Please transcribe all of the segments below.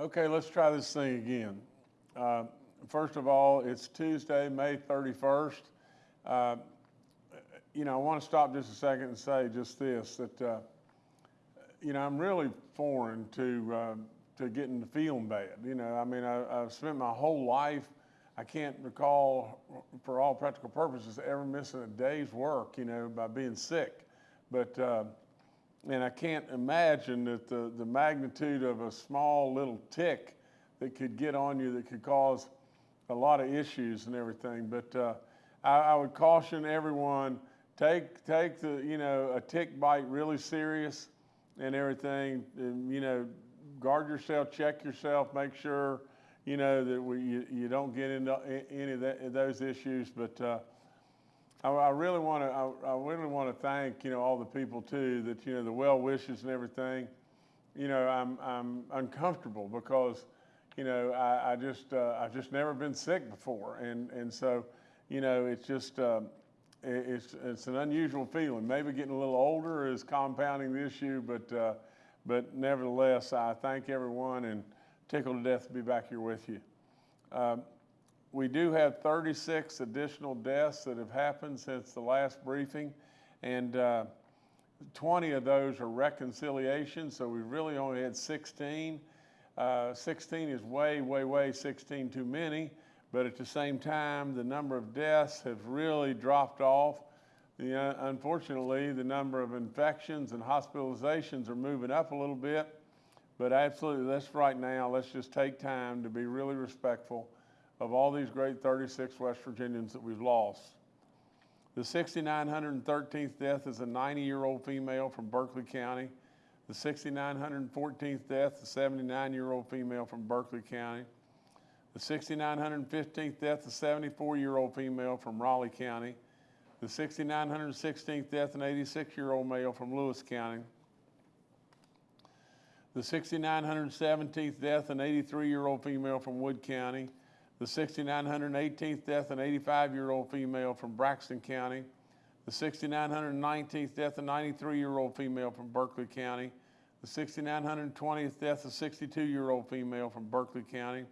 Okay, let's try this thing again. Uh, First of all, it's Tuesday, May 31st. Uh, You know, I want to stop just a second and say just this, that, uh, you know, I'm really foreign to, uh, to getting to feeling bad. You know, I mean, I, I've spent my whole life, I can't recall, for all practical purposes, ever missing a day's work, you know, by being sick. But, uh, and I can't imagine that the, the magnitude of a small little tick that could get on you that could cause a lot of issues and everything. But uh, I, I would caution everyone take take the you know a tick bite really serious and everything. And, you know, guard yourself, check yourself, make sure you know that we, you, you don't get into any of that, those issues. But uh, I, I really want to I, I really want to thank you know all the people too that you know the well wishes and everything. You know, I'm I'm uncomfortable because you know, I, I just, uh, I've just never been sick before. And, and so, you know, it's just, uh, it, it's, it's an unusual feeling. Maybe getting a little older is compounding the issue, but, uh, but nevertheless, I thank everyone and tickled to death to be back here with you. Um, we do have 36 additional deaths that have happened since the last briefing, and uh, 20 of those are reconciliations, so we really only had 16. Uh, 16 is way, way, way 16 too many, but at the same time, the number of deaths have really dropped off. The, uh, unfortunately, the number of infections and hospitalizations are moving up a little bit, but absolutely, let's right now, let's just take time to be really respectful of all these great 36 West Virginians that we've lost. The 6,913th death is a 90 year old female from Berkeley County. The 6,914th death, a 79 year old female from Berkeley County. The 6,915th death, a 74 year old female from Raleigh County. The 6,916th death, an 86 year old male from Lewis County. The 6,917th death, an 83 year old female from Wood County. The 6,918th death, an 85 year old female from Braxton County. The 6,919th death, a 93 year old female from Berkeley County. The 6,920th death, a 62-year-old female from Berkeley County.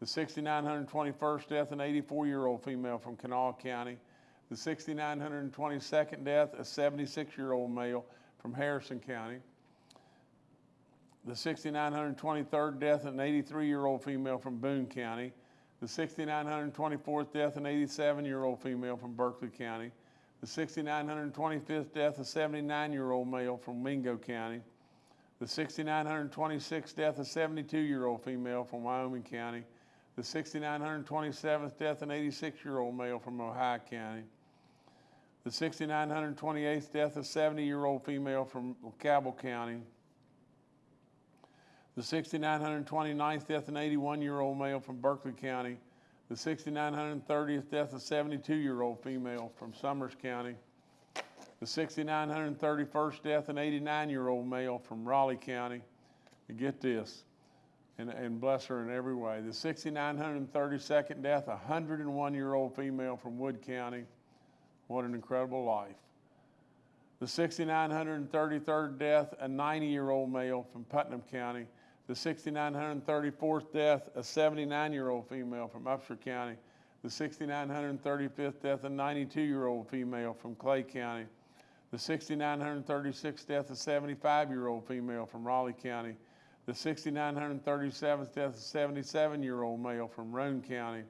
The 6,921st death, an 84-year-old female from Kanawha County. The 6,922nd death, a 76-year-old male from Harrison County. The 6,923rd death, an 83-year-old female from Boone County. The 6,924th death, an 87-year-old female from Berkeley County. The 6,925th death, a 79-year-old male from Mingo County. The 6,926th death, a 72-year-old female from Wyoming County, the 6,927th death, an 86-year-old male from Ohio County, the 6,928th death, a 70-year-old female from Cabell County, the 6,929th death, an 81-year-old male from Berkeley County, the 6,930th death, a 72-year-old female from Summers County, the 6,931st death, an 89 year old male from Raleigh County. And get this, and, and bless her in every way. The 6,932nd death, a 101 year old female from Wood County. What an incredible life. The 6,933rd death, a 90 year old male from Putnam County. The 6,934th death, a 79 year old female from Upshur County. The 6,935th death, a 92 year old female from Clay County. The 6,936th death, a 75 year old female from Raleigh County. The 6,937th death, a 77 year old male from Roane County.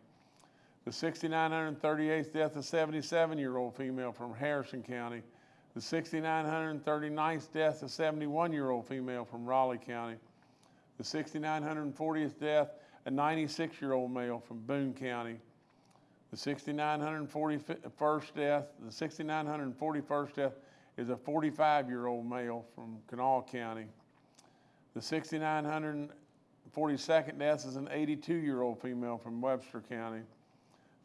The 6,938th death, a 77 year old female from Harrison County. The 6,939th death, a 71 year old female from Raleigh County. The 6,940th death, a 96 year old male from Boone County. The 6,941st death, the 6,941st death, is a 45 year old male from Kanawha County. The 6,942nd death is an 82 year old female from Webster County.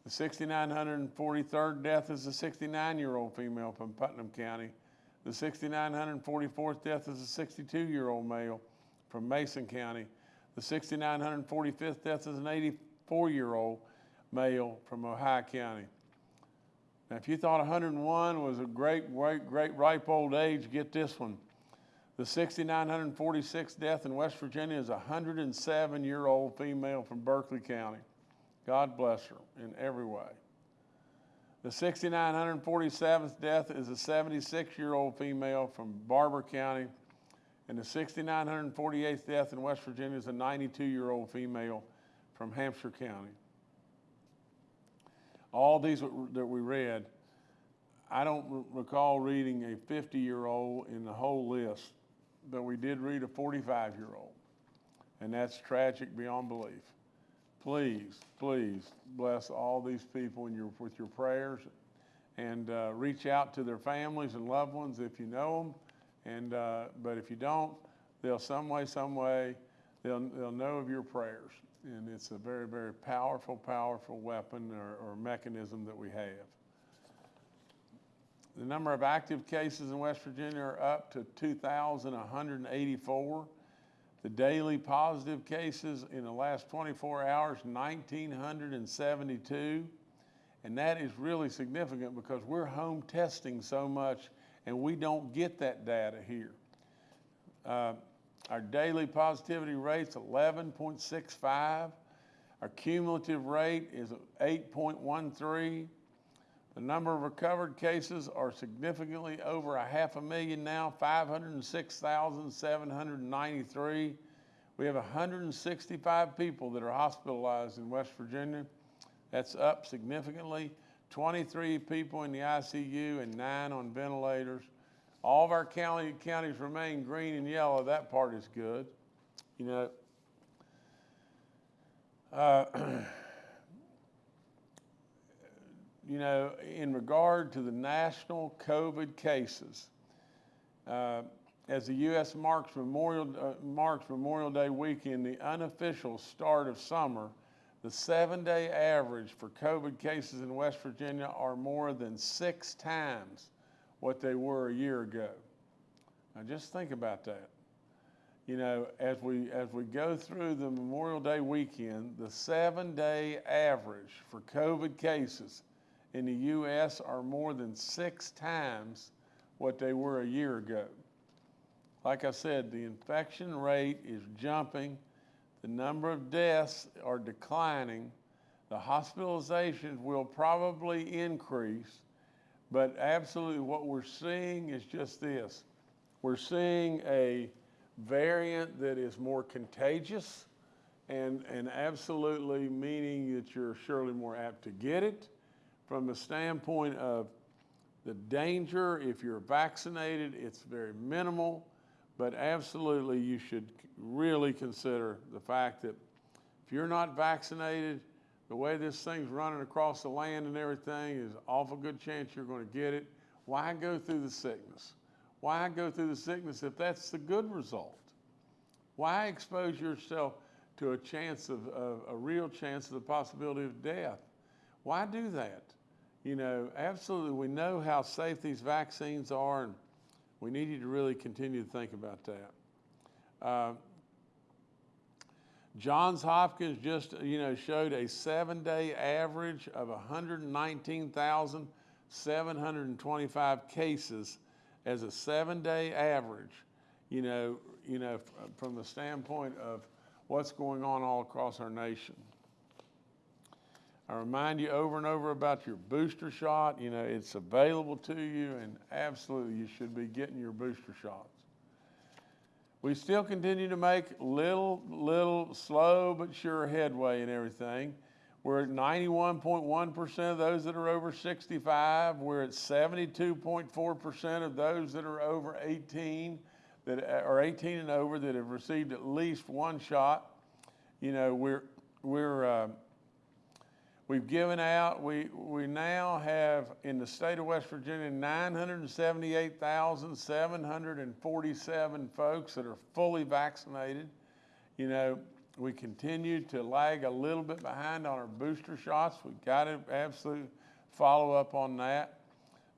The 6,943rd death is a 69 year old female from Putnam County. The 6,944th death is a 62 year old male from Mason County. The 6,945th death is an 84 year old male from Ohio County. Now, if you thought 101 was a great, great, great ripe old age, get this one. The 6,946th death in West Virginia is a 107 year old female from Berkeley County. God bless her in every way. The 6,947th death is a 76 year old female from Barbour County. And the 6,948th death in West Virginia is a 92 year old female from Hampshire County. All these that we read, I don't recall reading a 50 year old in the whole list, but we did read a 45 year old. And that's tragic beyond belief. Please, please bless all these people your, with your prayers and uh, reach out to their families and loved ones if you know them. And, uh, but if you don't, they'll some way, some way, they'll, they'll know of your prayers. And it's a very, very powerful, powerful weapon or, or mechanism that we have. The number of active cases in West Virginia are up to 2,184. The daily positive cases in the last 24 hours, 1,972. And that is really significant because we're home testing so much and we don't get that data here. Uh, our daily positivity rate's 11.65. Our cumulative rate is 8.13. The number of recovered cases are significantly over a half a million now, 506,793. We have 165 people that are hospitalized in West Virginia. That's up significantly. 23 people in the ICU and nine on ventilators. All of our county, counties remain green and yellow. That part is good. You know, uh, you know, in regard to the national COVID cases, uh, as the U.S. marks Memorial, uh, marks Memorial Day weekend, the unofficial start of summer, the seven day average for COVID cases in West Virginia are more than six times what they were a year ago. Now just think about that. You know, as we, as we go through the Memorial Day weekend, the seven day average for COVID cases in the U.S. are more than six times what they were a year ago. Like I said, the infection rate is jumping, the number of deaths are declining, the hospitalizations will probably increase, but absolutely what we're seeing is just this. We're seeing a variant that is more contagious and, and absolutely meaning that you're surely more apt to get it from the standpoint of the danger, if you're vaccinated, it's very minimal, but absolutely you should really consider the fact that if you're not vaccinated, the way this thing's running across the land and everything is awful good chance you're going to get it. Why go through the sickness? Why go through the sickness if that's the good result? Why expose yourself to a chance of, of a real chance of the possibility of death? Why do that? you know, absolutely, we know how safe these vaccines are, and we need you to really continue to think about that. Uh, Johns Hopkins just, you know, showed a seven-day average of 119,725 cases as a seven-day average. You know, you know, from the standpoint of what's going on all across our nation. I remind you over and over about your booster shot. You know, it's available to you, and absolutely you should be getting your booster shots. We still continue to make little, little, slow but sure headway in everything. We're at 91.1% of those that are over 65. We're at 72.4% of those that are over 18, that are 18 and over that have received at least one shot. You know, we're, we're, uh, We've given out, we, we now have in the state of West Virginia 978,747 folks that are fully vaccinated. You know, we continue to lag a little bit behind on our booster shots. We've got to absolutely follow up on that.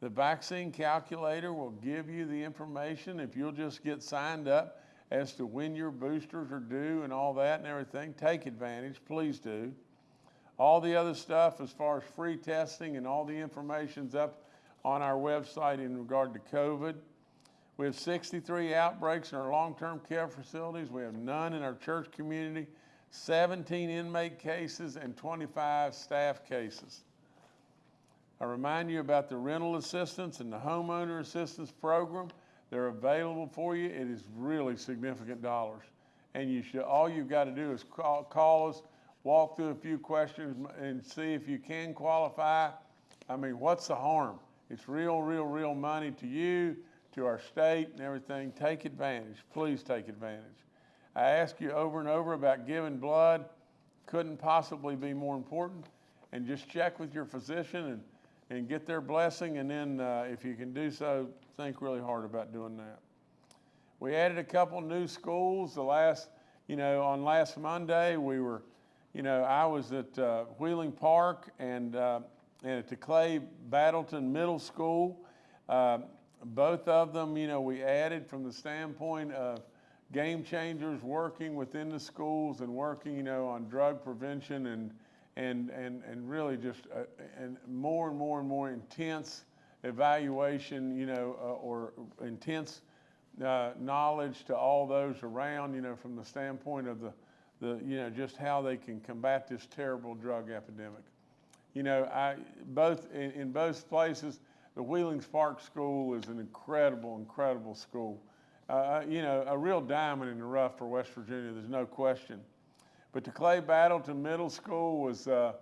The vaccine calculator will give you the information if you'll just get signed up as to when your boosters are due and all that and everything. Take advantage, please do. All the other stuff as far as free testing and all the information's up on our website in regard to COVID. We have 63 outbreaks in our long-term care facilities. We have none in our church community, 17 inmate cases, and 25 staff cases. I remind you about the rental assistance and the homeowner assistance program. They're available for you. It is really significant dollars. And you should, all you've got to do is call, call us, walk through a few questions and see if you can qualify. I mean, what's the harm? It's real, real, real money to you, to our state and everything. Take advantage. Please take advantage. I ask you over and over about giving blood. Couldn't possibly be more important. And just check with your physician and, and get their blessing. And then, uh, if you can do so, think really hard about doing that. We added a couple new schools. The last, you know, on last Monday, we were, you know, I was at uh, Wheeling Park and, uh, and at the Clay Battleton Middle School. Uh, both of them, you know, we added from the standpoint of game changers working within the schools and working, you know, on drug prevention and and and and really just uh, and more and more and more intense evaluation, you know, uh, or intense uh, knowledge to all those around, you know, from the standpoint of the the you know just how they can combat this terrible drug epidemic. You know, I both in, in both places the Wheeling Park School is an incredible, incredible school. Uh, uh, you know, a real diamond in the rough for West Virginia, there's no question. But the Clay Battleton Middle School was, uh,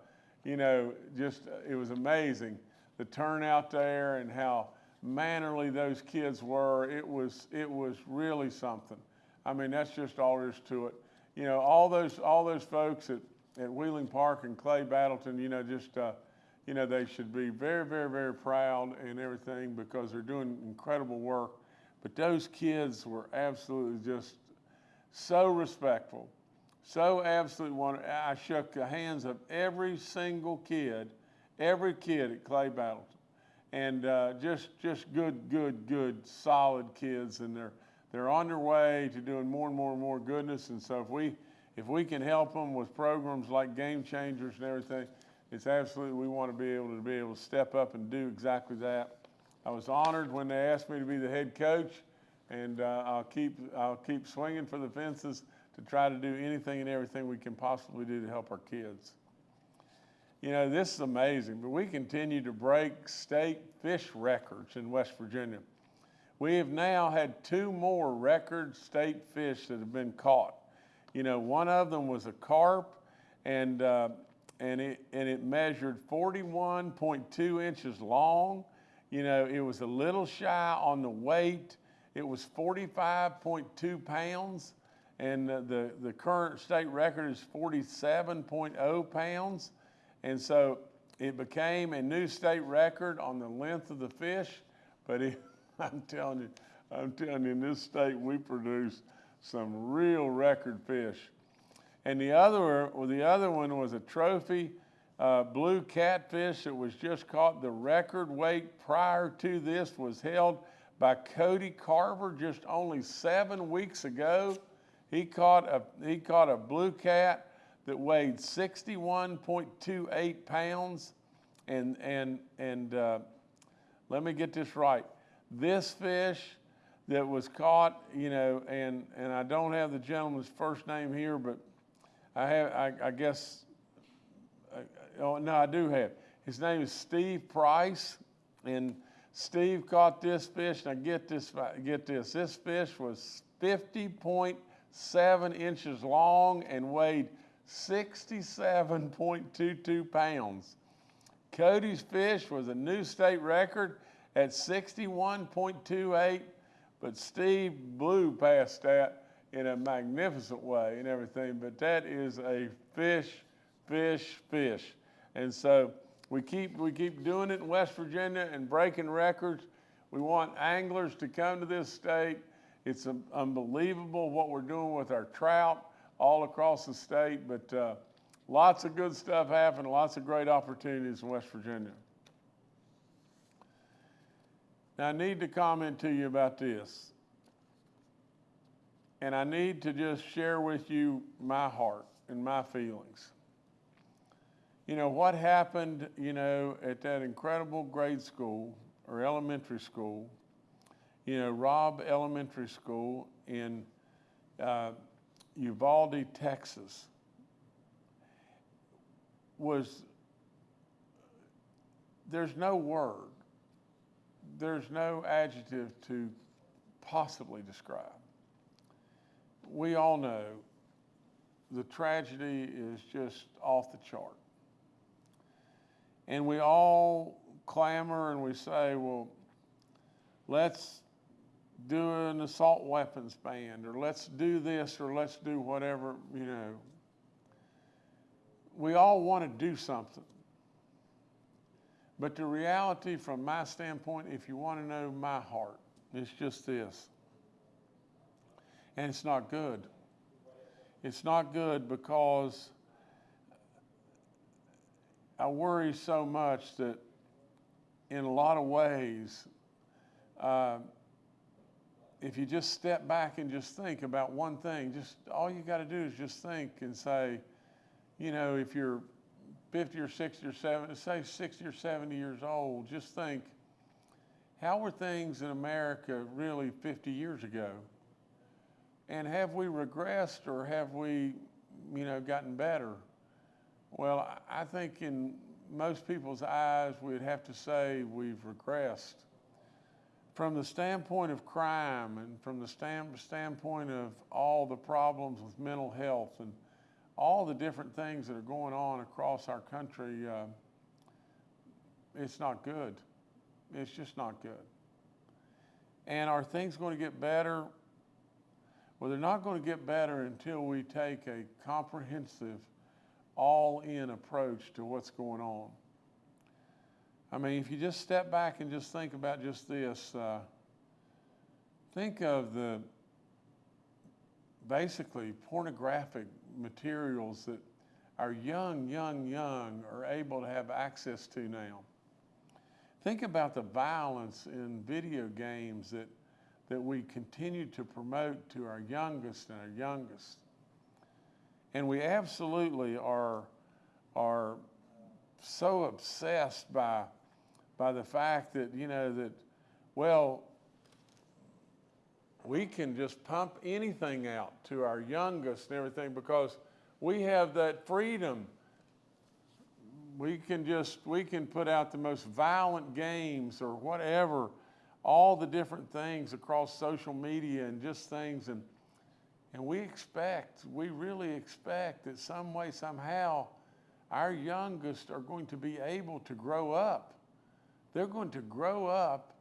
you know, just, it was amazing. The turnout there and how mannerly those kids were, it was, it was really something. I mean, that's just all there is to it. You know, all those, all those folks at, at Wheeling Park and Clay Battleton, you know, just, uh, you know, they should be very, very, very proud and everything because they're doing incredible work. But those kids were absolutely just so respectful, so absolutely wonderful. I shook the hands of every single kid, every kid at Clay Battleton, and uh, just just good, good, good, solid kids, and they're they're on their way to doing more and more and more goodness. And so if we if we can help them with programs like Game Changers and everything, it's absolutely, we want to be able to be able to step up and do exactly that. I was honored when they asked me to be the head coach, and uh, I'll keep I'll keep swinging for the fences to try to do anything and everything we can possibly do to help our kids. You know, this is amazing, but we continue to break state fish records in West Virginia. We have now had two more record state fish that have been caught. You know, one of them was a carp, and uh, and it, and it measured 41.2 inches long. You know, it was a little shy on the weight. It was 45.2 pounds, and the, the, the current state record is 47.0 pounds. And so it became a new state record on the length of the fish, but it, I'm telling you, I'm telling you, in this state, we produce some real record fish. And the other, well, the other one was a trophy uh, blue catfish that was just caught. The record weight prior to this was held by Cody Carver just only seven weeks ago. He caught a, he caught a blue cat that weighed 61.28 pounds. And, and, and uh, let me get this right. This fish that was caught, you know, and, and I don't have the gentleman's first name here, but I have, I, I guess, I, oh, no, I do have. His name is Steve Price, and Steve caught this fish. Now get this, get this. This fish was 50.7 inches long and weighed 67.22 pounds. Cody's fish was a new state record at 61.28, but Steve blew past that in a magnificent way and everything, but that is a fish, fish, fish. And so we keep, we keep doing it in West Virginia and breaking records. We want anglers to come to this state. It's unbelievable what we're doing with our trout all across the state, but uh, lots of good stuff happening, lots of great opportunities in West Virginia. Now, I need to comment to you about this. And I need to just share with you my heart and my feelings. You know, what happened, you know, at that incredible grade school or elementary school, You know, Robb Elementary School in uh, Uvalde, Texas, was, there's no word, there's no adjective to possibly describe. We all know the tragedy is just off the chart. And we all clamor and we say, well, let's do an assault weapons ban, or let's do this, or let's do whatever, you know. We all want to do something. But the reality, from my standpoint, if you want to know my heart, it's just this. And it's not good. It's not good because I worry so much that in a lot of ways, uh, if you just step back and just think about one thing, just all you got to do is just think and say, you know, if you're 50 or 60 or 70, say 60 or 70 years old, just think, how were things in America really 50 years ago? And have we regressed or have we, you know, gotten better? Well, I think in most people's eyes, we'd have to say we've regressed. From the standpoint of crime and from the stand, standpoint of all the problems with mental health and all the different things that are going on across our country, uh, it's not good. It's just not good. And are things going to get better? Well, they're not going to get better until we take a comprehensive, all in approach to what's going on. I mean, if you just step back and just think about just this, uh, think of the basically pornographic materials that our young, young, young are able to have access to now. Think about the violence in video games that that we continue to promote to our youngest and our youngest. And we absolutely are, are so obsessed by, by the fact that, you know, that, well, we can just pump anything out to our youngest and everything because we have that freedom. We can just, we can put out the most violent games or whatever all the different things across social media and just things. And, and we expect, we really expect that some way, somehow, our youngest are going to be able to grow up. They're going to grow up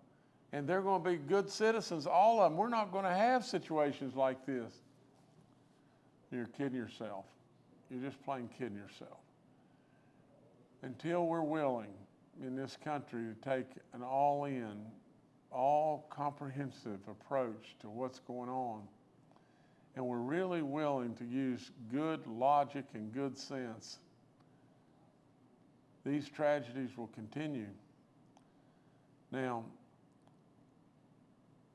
and they're going to be good citizens, all of them. We're not going to have situations like this. You're kidding yourself. You're just plain kidding yourself. Until we're willing in this country to take an all in all comprehensive approach to what's going on. And we're really willing to use good logic and good sense. These tragedies will continue. Now,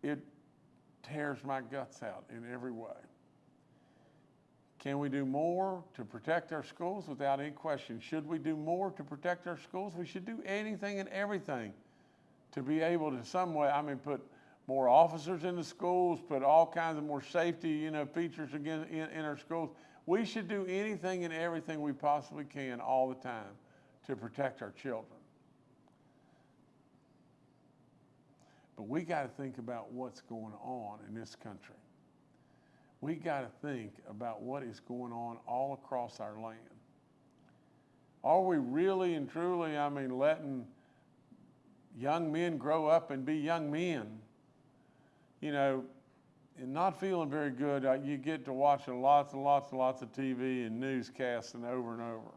it tears my guts out in every way. Can we do more to protect our schools? Without any question. Should we do more to protect our schools? We should do anything and everything to be able to some way, I mean, put more officers in the schools, put all kinds of more safety, you know, features again in, in our schools. We should do anything and everything we possibly can all the time to protect our children. But we got to think about what's going on in this country. We got to think about what is going on all across our land. Are we really and truly, I mean, letting young men grow up and be young men, you know, and not feeling very good, uh, you get to watching lots and lots and lots of TV and newscasts and over and over.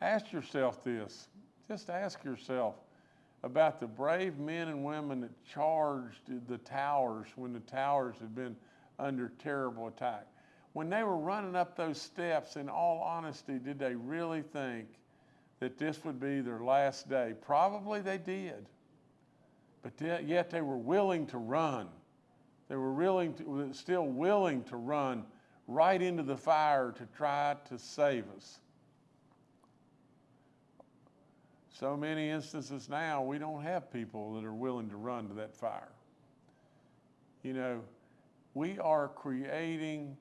Ask yourself this. Just ask yourself about the brave men and women that charged the towers when the towers had been under terrible attack. When they were running up those steps, in all honesty, did they really think that this would be their last day. Probably they did, but yet they were willing to run. They were willing to, still willing to run right into the fire to try to save us. So many instances now, we don't have people that are willing to run to that fire. You know, we are creating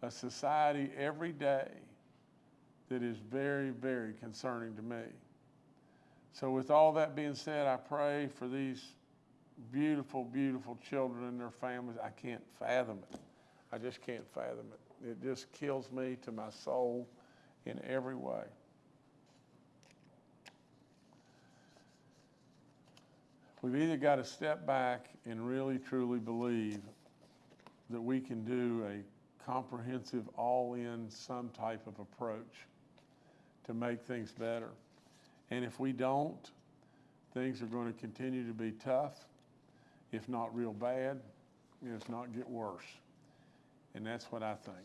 a society every day that is very, very concerning to me. So, with all that being said, I pray for these beautiful, beautiful children and their families. I can't fathom it. I just can't fathom it. It just kills me to my soul in every way. We've either got to step back and really truly believe that we can do a comprehensive, all in, some type of approach to make things better. And if we don't, things are going to continue to be tough, if not real bad, if not get worse. And that's what I think.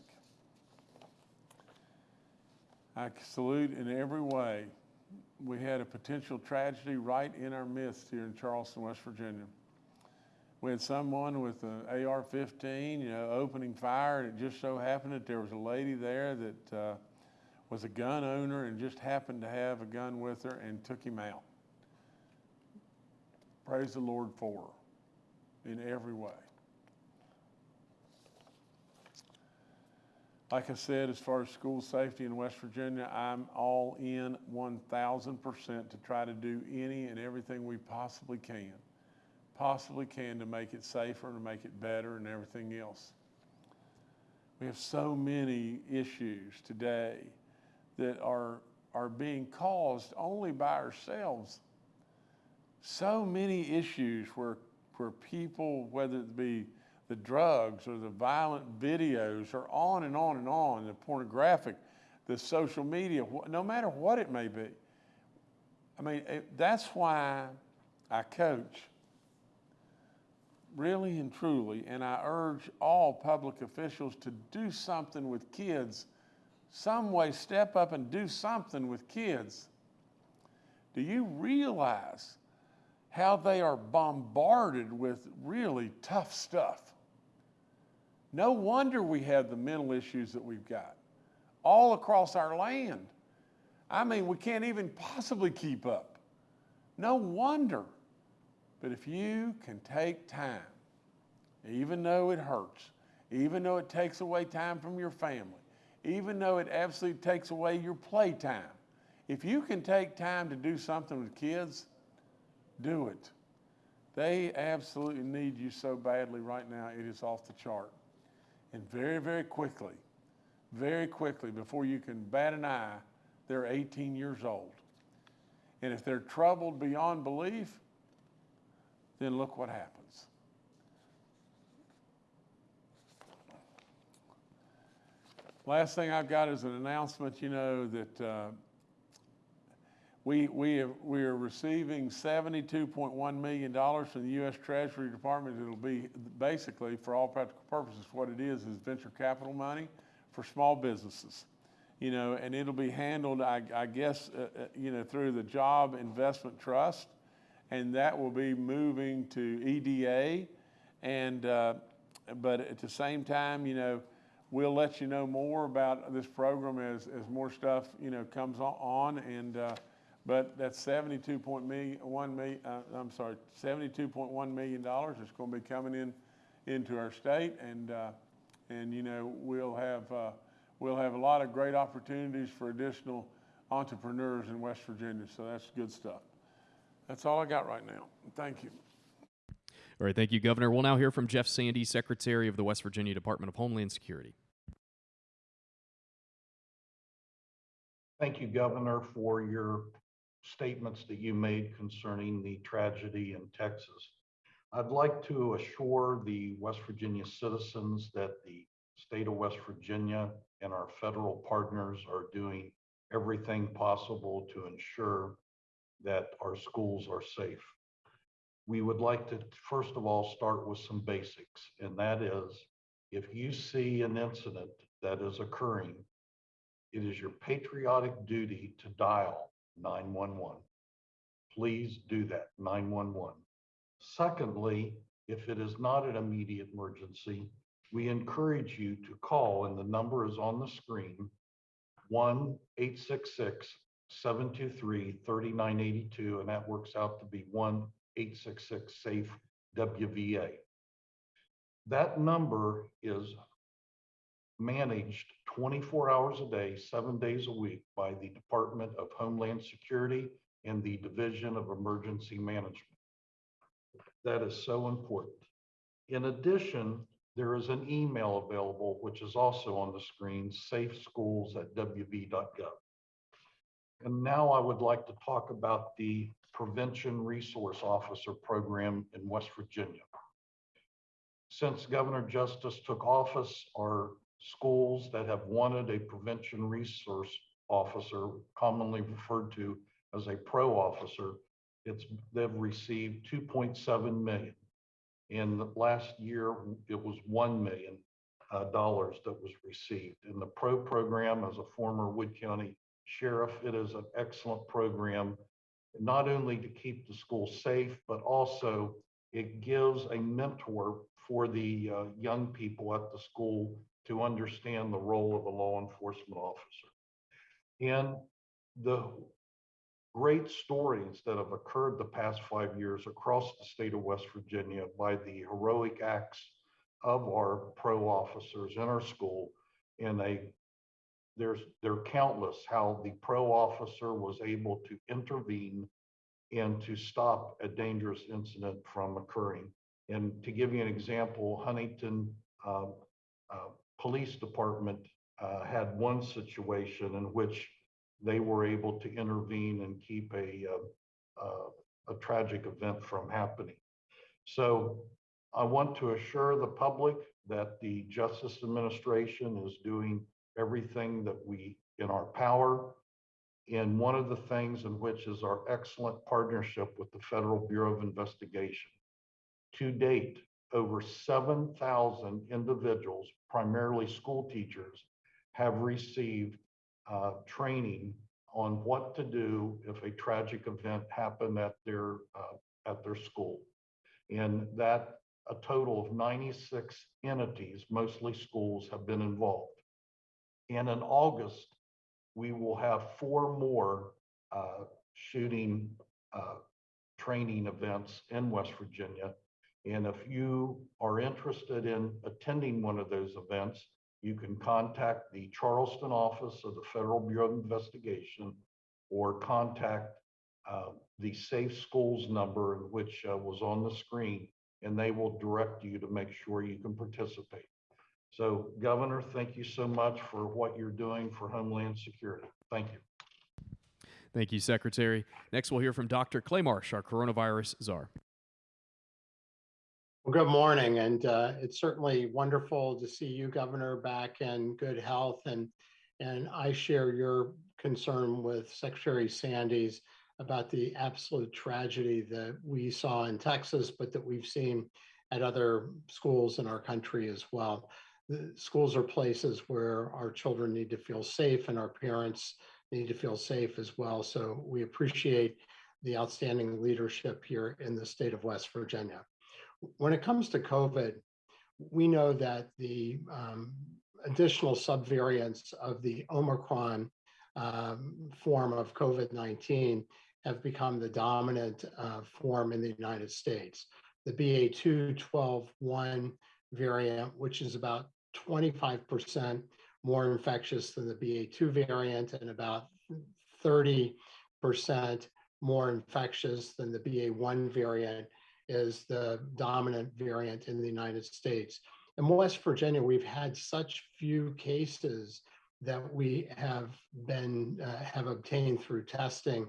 I salute in every way. We had a potential tragedy right in our midst here in Charleston, West Virginia. We had someone with an AR-15, you know, opening fire, and it just so happened that there was a lady there that uh, was a gun owner and just happened to have a gun with her and took him out. Praise the Lord for her in every way. Like I said, as far as school safety in West Virginia, I'm all in 1,000% to try to do any and everything we possibly can, possibly can to make it safer, and to make it better, and everything else. We have so many issues today that are, are being caused only by ourselves. So many issues where, where people, whether it be the drugs or the violent videos or on and on and on, the pornographic, the social media, no matter what it may be. I mean, it, that's why I coach really and truly, and I urge all public officials to do something with kids some way step up and do something with kids. Do you realize how they are bombarded with really tough stuff? No wonder we have the mental issues that we've got all across our land. I mean, we can't even possibly keep up. No wonder. But if you can take time, even though it hurts, even though it takes away time from your family, even though it absolutely takes away your playtime. If you can take time to do something with kids, do it. They absolutely need you so badly right now, it is off the chart. And very, very quickly, very quickly, before you can bat an eye, they're 18 years old. And if they're troubled beyond belief, then look what happens. Last thing I've got is an announcement, you know, that uh, we, we, have, we are receiving $72.1 million from the U.S. Treasury Department. It'll be basically, for all practical purposes, what it is, is venture capital money for small businesses. You know, and it'll be handled, I, I guess, uh, uh you know, through the Job Investment Trust, and that will be moving to EDA. And, uh, but at the same time, you know, we'll let you know more about this program as, as more stuff, you know, comes on. And, uh, but that's 72.1 million, uh, I'm sorry, $72.1 million is going to be coming in into our state. And, uh, and you know, we'll have, uh, we'll have a lot of great opportunities for additional entrepreneurs in West Virginia. So that's good stuff. That's all I got right now. Thank you. All right, thank you, Governor. We'll now hear from Jeff Sandy, Secretary of the West Virginia Department of Homeland Security. Thank you, Governor, for your statements that you made concerning the tragedy in Texas. I'd like to assure the West Virginia citizens that the state of West Virginia and our federal partners are doing everything possible to ensure that our schools are safe we would like to, first of all, start with some basics. And that is, if you see an incident that is occurring, it is your patriotic duty to dial 911. Please do that, 911. Secondly, if it is not an immediate emergency, we encourage you to call, and the number is on the screen 1 866 723 3982, and that works out to be 1 866 SAFE WVA. That number is managed twenty-four hours a day, seven days a week by the Department of Homeland Security and the Division of Emergency Management. That is so important. In addition, there is an email available, which is also on the screen, safeschools@wv.gov. And now I would like to talk about the Prevention Resource Officer Program in West Virginia. Since Governor Justice took office, our schools that have wanted a prevention resource officer, commonly referred to as a pro officer, it's, they've received two point seven million. In the last year, it was one million uh, dollars that was received. In the pro program, as a former Wood County sheriff, it is an excellent program, not only to keep the school safe, but also it gives a mentor for the uh, young people at the school to understand the role of a law enforcement officer. And the great stories that have occurred the past five years across the state of West Virginia by the heroic acts of our pro officers in our school. And they, there's, they're countless how the pro officer was able to intervene and to stop a dangerous incident from occurring. And to give you an example, Huntington uh, uh, Police Department uh, had one situation in which they were able to intervene and keep a, uh, uh, a tragic event from happening. So I want to assure the public that the Justice Administration is doing everything that we, in our power. And one of the things in which is our excellent partnership with the Federal Bureau of Investigation. To date, over 7,000 individuals, primarily school teachers, have received uh, training on what to do if a tragic event happened at their uh, at their school, and that a total of 96 entities, mostly schools, have been involved. And in August, we will have four more uh, shooting uh, training events in West Virginia. And if you are interested in attending one of those events, you can contact the Charleston office of the Federal Bureau of Investigation or contact uh, the Safe Schools number, which uh, was on the screen, and they will direct you to make sure you can participate. So Governor, thank you so much for what you're doing for Homeland Security. Thank you. Thank you, Secretary. Next, we'll hear from Dr. Clay Marsh, our coronavirus czar. Well, good morning, and uh, it's certainly wonderful to see you, Governor, back in good health, and and I share your concern with Secretary Sandys about the absolute tragedy that we saw in Texas, but that we've seen at other schools in our country as well. The schools are places where our children need to feel safe, and our parents need to feel safe as well. So we appreciate the outstanding leadership here in the state of West Virginia when it comes to COVID, we know that the um, additional subvariants of the Omicron um, form of COVID 19 have become the dominant uh, form in the United States. The BA2 12.1 variant, which is about 25% more infectious than the BA2 variant and about 30% more infectious than the BA1 variant, is the dominant variant in the United States. In West Virginia, we've had such few cases that we have been uh, have obtained through testing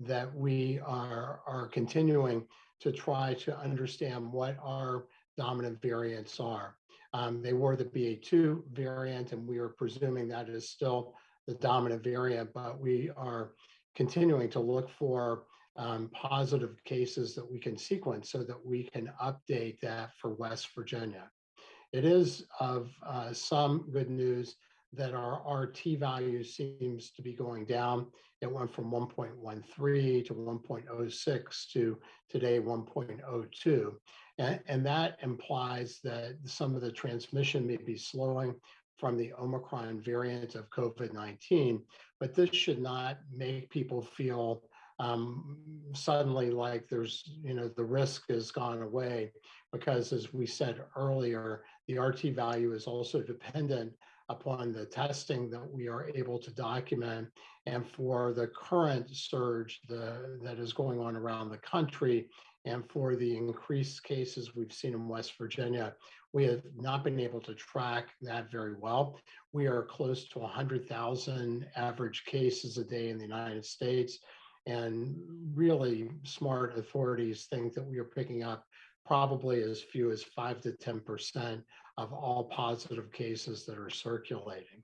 that we are are continuing to try to understand what our dominant variants are. Um, they were the BA2 variant, and we are presuming that is still the dominant variant, but we are continuing to look for um, positive cases that we can sequence so that we can update that for West Virginia. It is of uh, some good news that our RT value seems to be going down. It went from 1.13 to 1.06 to today 1.02. And, and that implies that some of the transmission may be slowing from the Omicron variant of COVID 19, but this should not make people feel um, suddenly like there's, you know, the risk has gone away because as we said earlier, the RT value is also dependent upon the testing that we are able to document. And for the current surge the, that is going on around the country, and for the increased cases we've seen in West Virginia, we have not been able to track that very well. We are close to 100,000 average cases a day in the United States. And really smart authorities think that we are picking up probably as few as 5 to 10% of all positive cases that are circulating.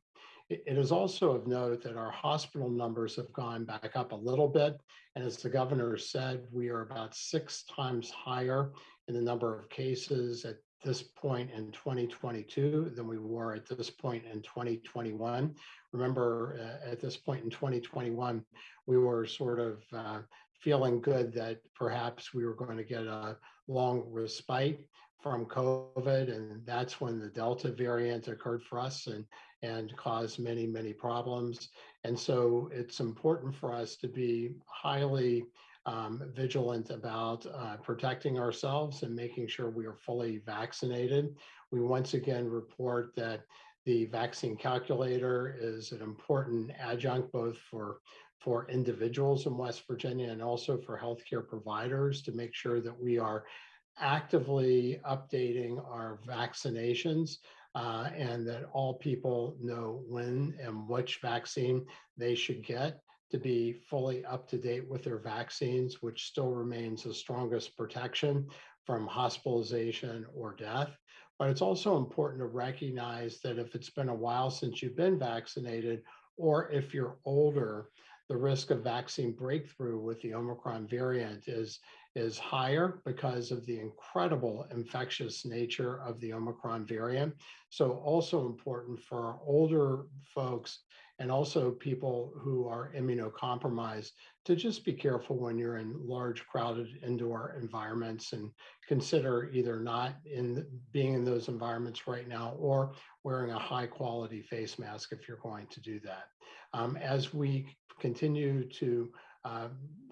It is also of note that our hospital numbers have gone back up a little bit. And as the governor said, we are about six times higher in the number of cases at this point in 2022 than we were at this point in 2021. Remember, uh, at this point in 2021, we were sort of uh, feeling good that perhaps we were going to get a long respite from COVID, and that's when the Delta variant occurred for us and and caused many many problems. And so it's important for us to be highly um, vigilant about uh, protecting ourselves and making sure we are fully vaccinated. We once again report that the vaccine calculator is an important adjunct both for for individuals in West Virginia and also for healthcare providers to make sure that we are actively updating our vaccinations uh, and that all people know when and which vaccine they should get to be fully up to date with their vaccines, which still remains the strongest protection from hospitalization or death. But it's also important to recognize that if it's been a while since you've been vaccinated, or if you're older, the risk of vaccine breakthrough with the Omicron variant is, is higher because of the incredible infectious nature of the Omicron variant. So, also important for older folks and also people who are immunocompromised to just be careful when you're in large crowded indoor environments and consider either not in being in those environments right now or wearing a high quality face mask if you're going to do that. Um, as we continue to uh,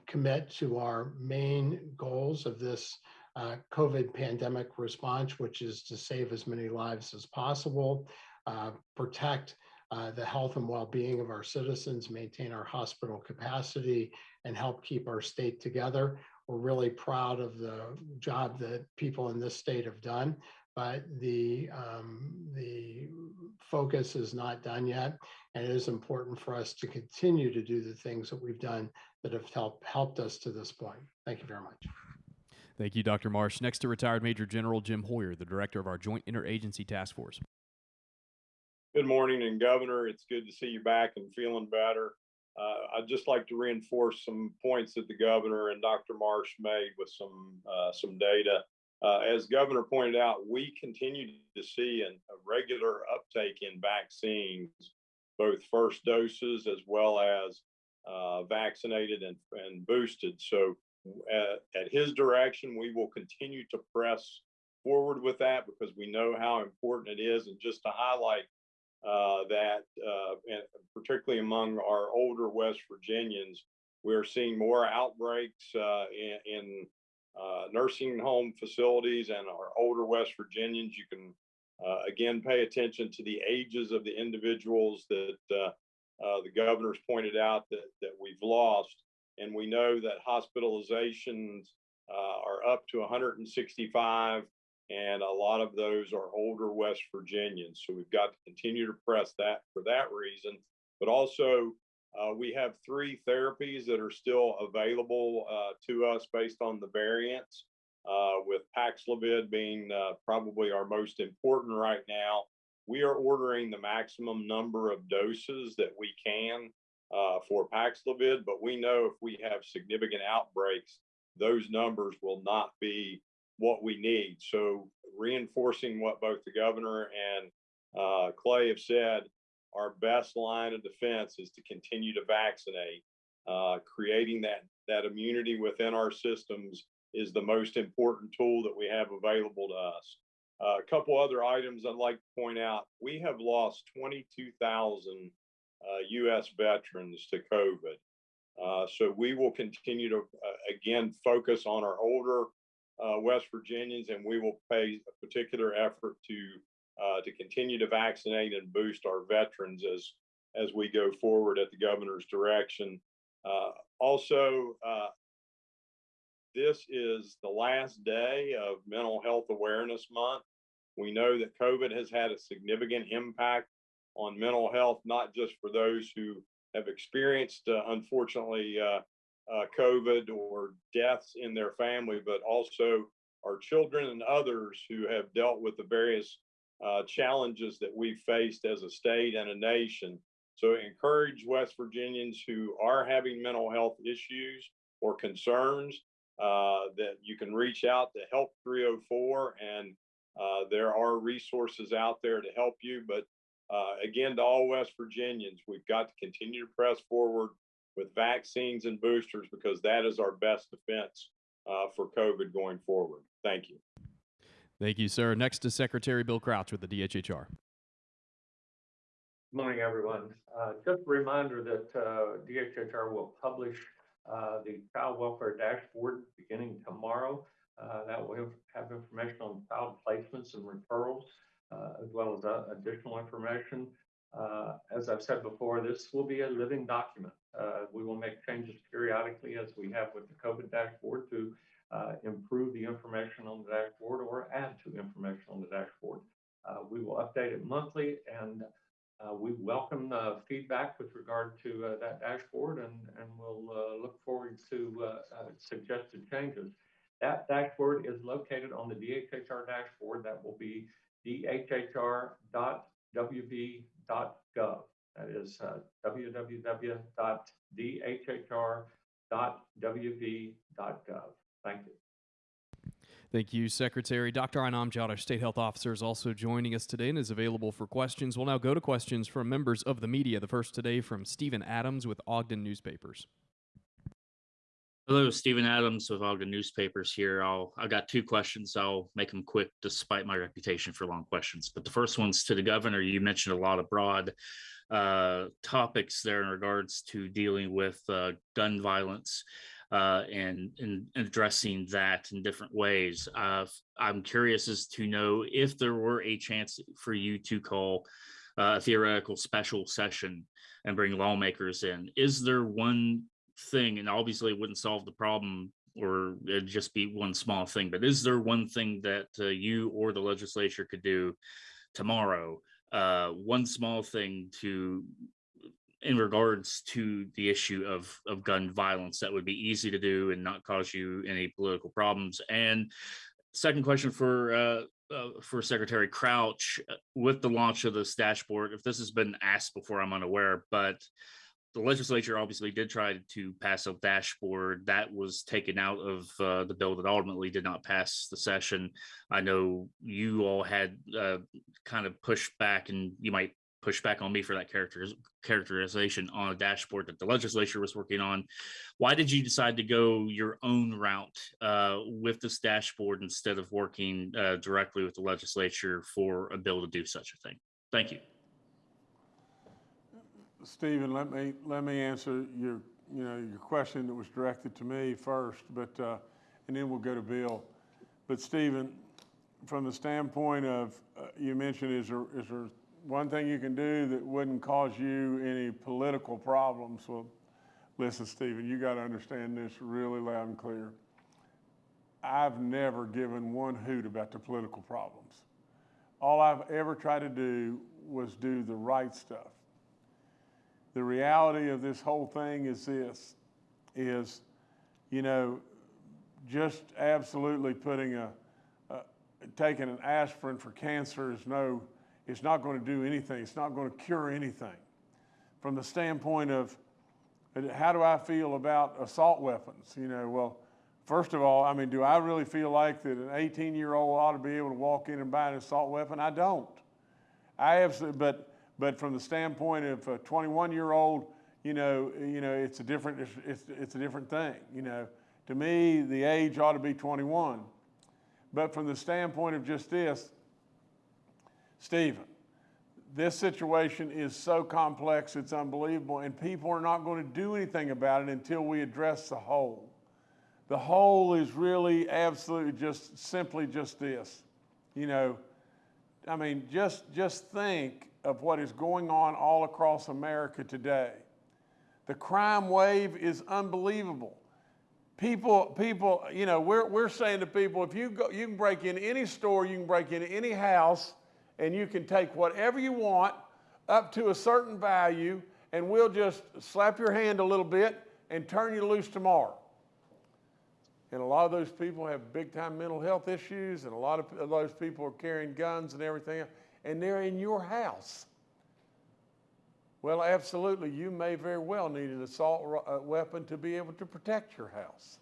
commit to our main goals of this uh, COVID pandemic response, which is to save as many lives as possible, uh, protect uh, the health and well-being of our citizens, maintain our hospital capacity, and help keep our state together. We're really proud of the job that people in this state have done, but the um, the focus is not done yet, and it is important for us to continue to do the things that we've done that have helped helped us to this point. Thank you very much. Thank you, Dr. Marsh. Next to retired Major General Jim Hoyer, the director of our Joint Interagency Task Force. Good morning, and Governor, it's good to see you back and feeling better. Uh, I'd just like to reinforce some points that the governor and Dr. Marsh made with some uh, some data. Uh, as Governor pointed out, we continue to see an, a regular uptake in vaccines, both first doses as well as uh, vaccinated and, and boosted. So, uh, at his direction, we will continue to press forward with that because we know how important it is. And just to highlight uh, that, uh, particularly among our older West Virginians, we're seeing more outbreaks uh, in, in uh, nursing home facilities and our older West Virginians. You can uh, again pay attention to the ages of the individuals that the governor's pointed out that, that we've lost. And we know that hospitalizations are up to 165 and a lot of those are older West Virginians. So we've got to continue to press that for that reason. But also, uh, we have three therapies that are still available uh, to us based on the variants, uh, with Paxlovid being uh, probably our most important right now. We are ordering the maximum number of doses that we can uh, for Paxlovid, but we know if we have significant outbreaks, those numbers will not be what we need. So reinforcing what both the governor and uh, Clay have said, our best line of defense is to continue to vaccinate. Uh, creating that that immunity within our systems is the most important tool that we have available to us. Uh, a couple other items I'd like to point out: we have lost 22,000 U.S. Uh, veterans to COVID. Uh, so we will continue to, uh, again, focus on our older uh, West Virginians, and we will pay a particular effort to uh, to continue to vaccinate and boost our veterans as as we go forward at the governor's direction. Uh, also, uh, this is the last day of Mental Health Awareness Month. We know that COVID has had a significant impact on mental health, not just for those who have experienced, uh, unfortunately, uh, uh, COVID or deaths in their family, but also our children and others who have dealt with the various uh, challenges that we've faced as a state and a nation. So encourage West Virginians who are having mental health issues or concerns uh, that you can reach out to Help 304 and uh, there are resources out there to help you. But uh, again, to all West Virginians, we've got to continue to press forward with vaccines and boosters because that is our best defense uh, for COVID going forward. Thank you. Thank you, sir. Next is Secretary Bill Crouch with the DHHR. Good Morning, everyone. Uh, Just a reminder that uh, DHHR will publish uh, the child welfare dashboard beginning tomorrow. Uh, That will have- have information on child placements and referrals, uh, as well as uh, additional information. Uh, As I've said before, this will be a living document. Uh, We will make changes periodically as we have with the COVID dashboard to uh, improve the information on the dashboard or add to information on the dashboard. Uh, We will update it monthly and we welcome feedback with regard to that dashboard and, we'll look forward to suggested changes. That dashboard is located on the DHHR dashboard. That will be dhhr.wv.gov. That is uh, www.dhhr.wv.gov. Thank you. Thank you, Secretary. Dr. Ayne Amjad, State Health Officer, is also joining us today and is available for questions. We'll now go to questions from members of the media. The first today from Stephen Adams with Ogden Newspapers. Hello, Stephen Adams with Ogden Newspapers here. I'll, I've got two questions. I'll make them quick despite my reputation for long questions. But the first one's to the governor. You mentioned a lot of broad uh, topics there in regards to dealing with uh, gun violence uh, and, and addressing that in different ways. Uh, I'm curious as to know if there were a chance for you to call uh, a theoretical special session and bring lawmakers in. Is there one thing, and obviously it wouldn't solve the problem or it'd just be one small thing, but is there one thing that uh, you or the legislature could do tomorrow? Uh, one small thing to in regards to the issue of of gun violence that would be easy to do and not cause you any political problems. And second question for uh, uh, for Secretary Crouch, uh, with the launch of this dashboard, if this has been asked before, I'm unaware, but the legislature obviously did try to pass a dashboard that was taken out of uh, the bill that ultimately did not pass the session. I know you all had uh, kind of pushed back, and you might push back on me for that character characterization on a dashboard that the legislature was working on. Why did you decide to go your own route uh, with this dashboard instead of working uh, directly with the legislature for a bill to do such a thing? Thank you. Stephen, let me, let me answer your, you know, your question that was directed to me first, but, uh, and then we'll go to Bill. But Stephen, from the standpoint of, uh, you mentioned, is there, is there one thing you can do that wouldn't cause you any political problems? Well, listen, Stephen, you got to understand this really loud and clear. I've never given one hoot about the political problems. All I've ever tried to do was do the right stuff the reality of this whole thing is this is you know just absolutely putting a, a taking an aspirin for cancer is no it's not going to do anything. It's not going to cure anything. From the standpoint of uh, how do i feel about assault weapons? You know well first of all i mean do i really feel like that an 18 year old ought to be able to walk in and buy an assault weapon? I don't. I absolutely but but from the standpoint of a 21 year old, you know, you know, it's a different, it's, it's, it's, a different thing. You know, to me, the age ought to be 21. But from the standpoint of just this, Stephen, this situation is so complex, it's unbelievable, and people are not going to do anything about it until we address the whole. The whole is really absolutely just simply just this. You know, I mean, just just think of what is going on all across America today. The crime wave is unbelievable. People, people, you know, we're, we're saying to people, if you go, you can break in any store, you can break in any house, and you can take whatever you want up to a certain value, and we'll just slap your hand a little bit and turn you loose tomorrow. And a lot of those people have big time mental health issues, and a lot of those people are carrying guns and everything, else, and they're in your house. Well, absolutely, you may very well need an assault uh, weapon to be able to protect your house.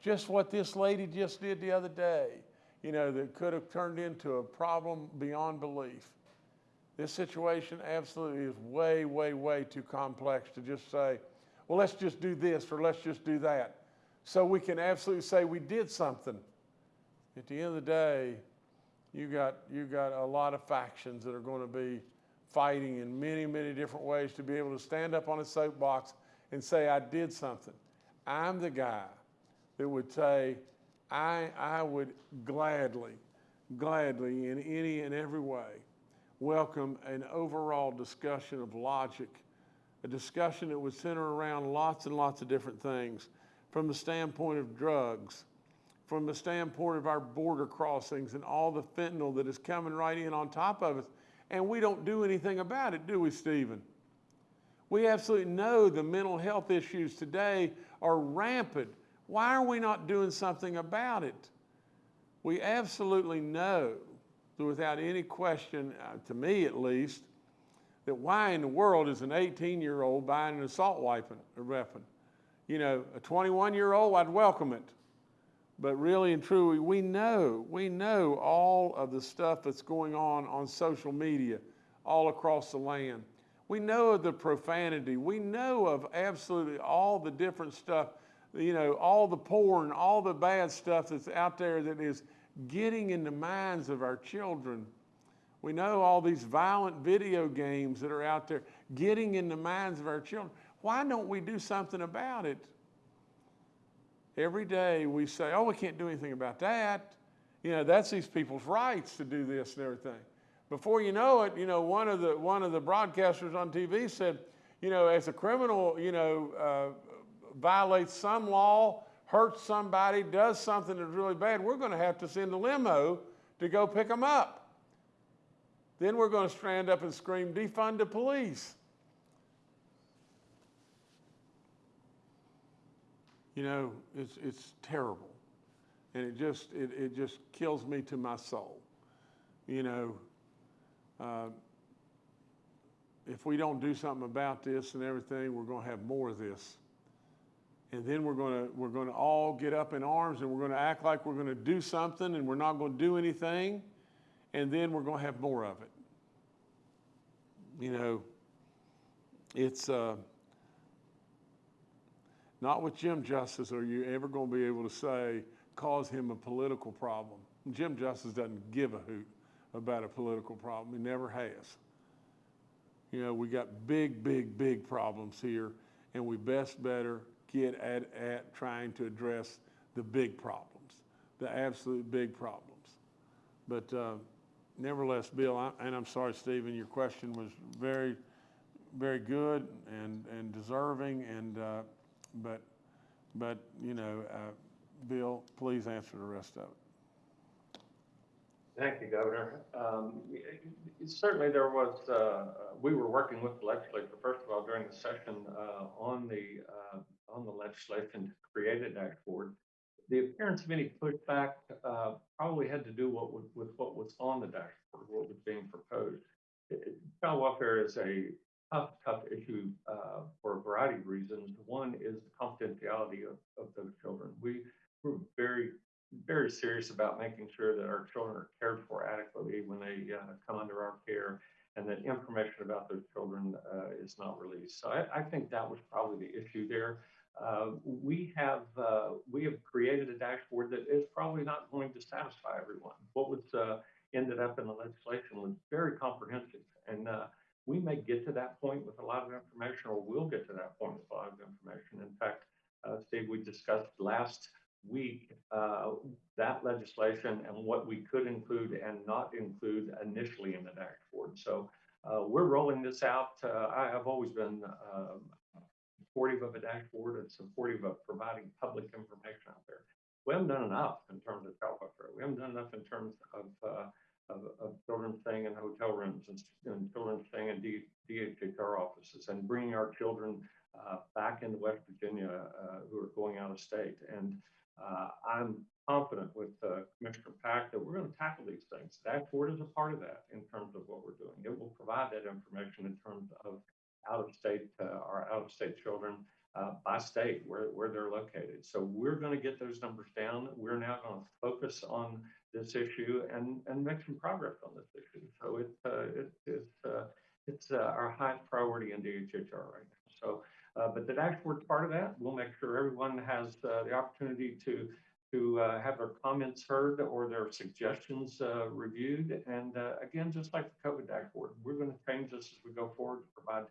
Just what this lady just did the other day, you know, that could have turned into a problem beyond belief. This situation absolutely is way, way, way too complex to just say, well, let's just do this or let's just do that. So we can absolutely say we did something. At the end of the day, you got, you got a lot of factions that are going to be fighting in many, many different ways to be able to stand up on a soapbox and say, I did something. I'm the guy that would say, I, I would gladly, gladly, in any and every way, welcome an overall discussion of logic, a discussion that would center around lots and lots of different things from the standpoint of drugs, from the standpoint of our border crossings and all the fentanyl that is coming right in on top of us and we don't do anything about it, do we, Stephen? We absolutely know the mental health issues today are rampant. Why are we not doing something about it? We absolutely know, without any question, uh, to me at least, that why in the world is an 18 year old buying an assault weapon? weapon? You know, a 21 year old, I'd welcome it. But really and truly, we know, we know all of the stuff that's going on on social media all across the land. We know of the profanity. We know of absolutely all the different stuff, you know, all the porn, all the bad stuff that's out there that is getting in the minds of our children. We know all these violent video games that are out there getting in the minds of our children. Why don't we do something about it? Every day we say, oh, we can't do anything about that. You know, that's these people's rights to do this and everything. Before you know it, you know, one of the, one of the broadcasters on TV said, you know, as a criminal, you know, uh, violates some law, hurts somebody, does something that's really bad, we're going to have to send a limo to go pick them up. Then we're going to stand up and scream, defund the police. You know, it's, it's terrible. And it just, it, it just kills me to my soul. You know, uh, if we don't do something about this and everything, we're going to have more of this. And then we're going to, we're going to all get up in arms and we're going to act like we're going to do something and we're not going to do anything. And then we're going to have more of it. You know, it's, uh, not with Jim Justice are you ever going to be able to say, cause him a political problem. Jim Justice doesn't give a hoot about a political problem. He never has. You know, we got big, big, big problems here, and we best better get at, at trying to address the big problems, the absolute big problems. But uh, nevertheless, Bill, I, and I'm sorry, Stephen, your question was very, very good and, and deserving, and uh, but, but, you know, uh, Bill, please answer the rest of it. Thank you, Governor. Um, certainly there was, uh, we were working with the legislature, first of all, during the session, uh, on the, uh, on the legislation to create a dashboard. The appearance of any pushback, uh, probably had to do what with, with what was on the dashboard, what was being proposed. Child welfare is a tough, tough issue uh, for a variety of reasons. One is the confidentiality of, of those children. We we're very, very serious about making sure that our children are cared for adequately when they uh, come under our care and that information about those children uh, is not released. So I, I, think that was probably the issue there. Uh, we have uh, we have created a dashboard that is probably not going to satisfy everyone. What was uh, ended up in the legislation was very comprehensive and may get to that point with a lot of information, or we'll get to that point with a lot of information. In fact, uh, Steve, we discussed last week uh, that legislation and what we could include and not include initially in the dashboard. So uh, we're rolling this out. Uh, I have always been um, supportive of a dashboard and supportive of providing public information out there. We haven't done enough in terms of child. We haven't done enough in terms of uh, of, of children staying in hotel rooms and, and children staying in D, DHHR offices and bringing our children uh, back into West Virginia uh, who are going out of state. And uh, I'm confident with uh, Commissioner Pack that we're going to tackle these things. Dashboard is a part of that in terms of what we're doing. It will provide that information in terms of out of state uh, our out of state children uh, by state where, where they're located. So we're going to get those numbers down. We're now going to focus on this issue and, and make some progress on this issue. So it, uh, it, it's, uh, it's uh, our highest priority in DHHR right now. So, uh, but the dashboard part of that, we'll make sure everyone has the opportunity to to uh, have their comments heard or their suggestions uh, reviewed. And uh, again, just like the COVID dashboard, we're going to change this as we go forward to provide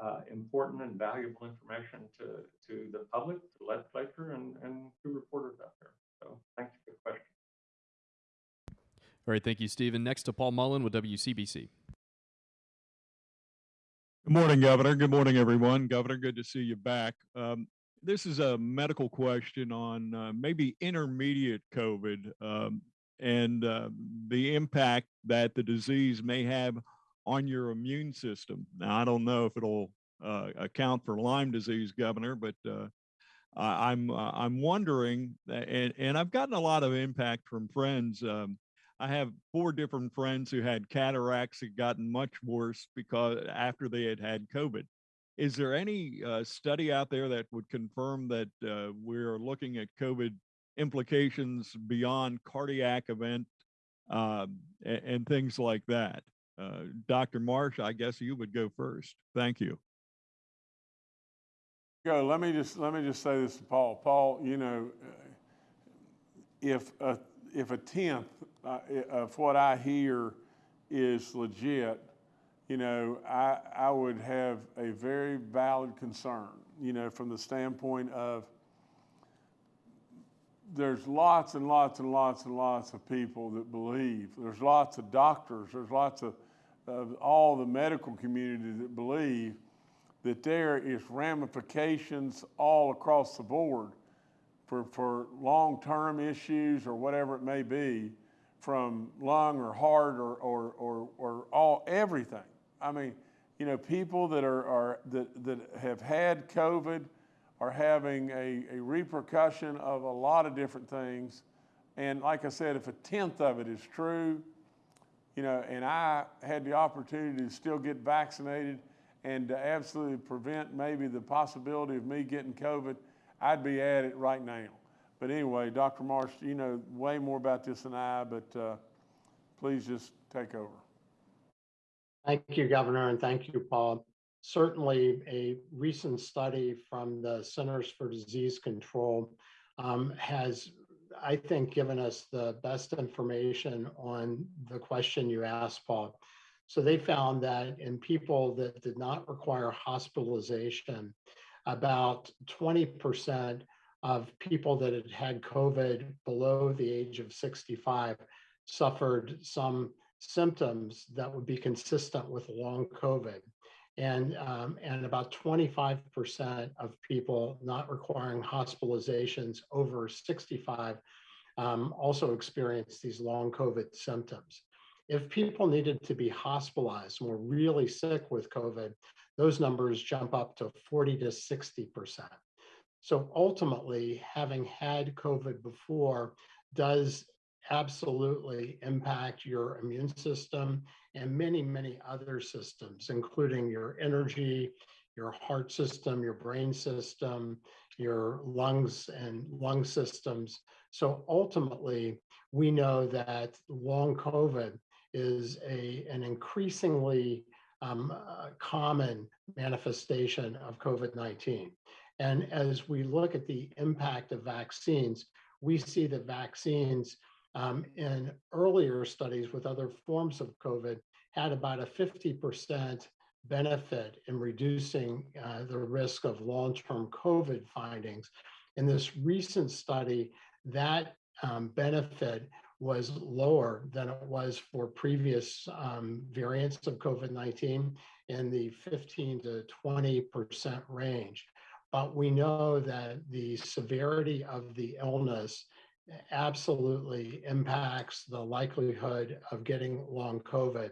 uh, important and valuable information to, to the public, to the legislature, and, and to reporters out there. So thanks for the question. All right, thank you, Stephen. Next to Paul Mullen with WCBC. Good morning, Governor. Good morning, everyone. Governor, good to see you back. Um, this is a medical question on uh, maybe intermediate COVID um, and uh, the impact that the disease may have on your immune system. Now, I don't know if it'll uh, account for Lyme disease, Governor, but uh, I'm uh, I'm wondering, and and I've gotten a lot of impact from friends. Um, I have four different friends who had cataracts that gotten much worse because after they had had COVID. Is there any uh, study out there that would confirm that uh, we're looking at COVID implications beyond cardiac event um, and, and things like that? Uh, Dr. Marsh, I guess you would go first. Thank you. Go, let me just, let me just say this to Paul. Paul, you know, if, a if a tenth uh, of what I hear is legit, you know, I, I would have a very valid concern, you know, from the standpoint of there's lots and lots and lots and lots of people that believe. There's lots of doctors, there's lots of, of all the medical community that believe that there is ramifications all across the board for, for long-term issues or whatever it may be from lung or heart or, or, or, or all, everything. I mean, you know, people that are, are that, that have had COVID are having a, a repercussion of a lot of different things. And like I said, if a tenth of it is true, you know, and I had the opportunity to still get vaccinated and to absolutely prevent maybe the possibility of me getting COVID, I'd be at it right now. But anyway, Dr. Marsh, you know way more about this than I, but uh, please just take over. Thank you, Governor, and thank you, Paul. Certainly, a recent study from the Centers for Disease Control um, has, I think, given us the best information on the question you asked, Paul. So they found that in people that did not require hospitalization, about 20% of people that had had COVID below the age of 65 suffered some symptoms that would be consistent with long COVID. And, um, and about 25% of people not requiring hospitalizations over 65 um, also experienced these long COVID symptoms. If people needed to be hospitalized and were really sick with COVID, those numbers jump up to 40 to 60%. So ultimately, having had COVID before does absolutely impact your immune system and many, many other systems, including your energy, your heart system, your brain system, your lungs and lung systems. So ultimately, we know that long COVID is a, an increasingly um, uh, common manifestation of COVID 19. And as we look at the impact of vaccines, we see that vaccines um, in earlier studies with other forms of COVID had about a 50% benefit in reducing uh, the risk of long-term COVID findings. In this recent study, that um, benefit was lower than it was for previous um, variants of COVID-19 in the 15 to 20% range. But we know that the severity of the illness absolutely impacts the likelihood of getting long COVID.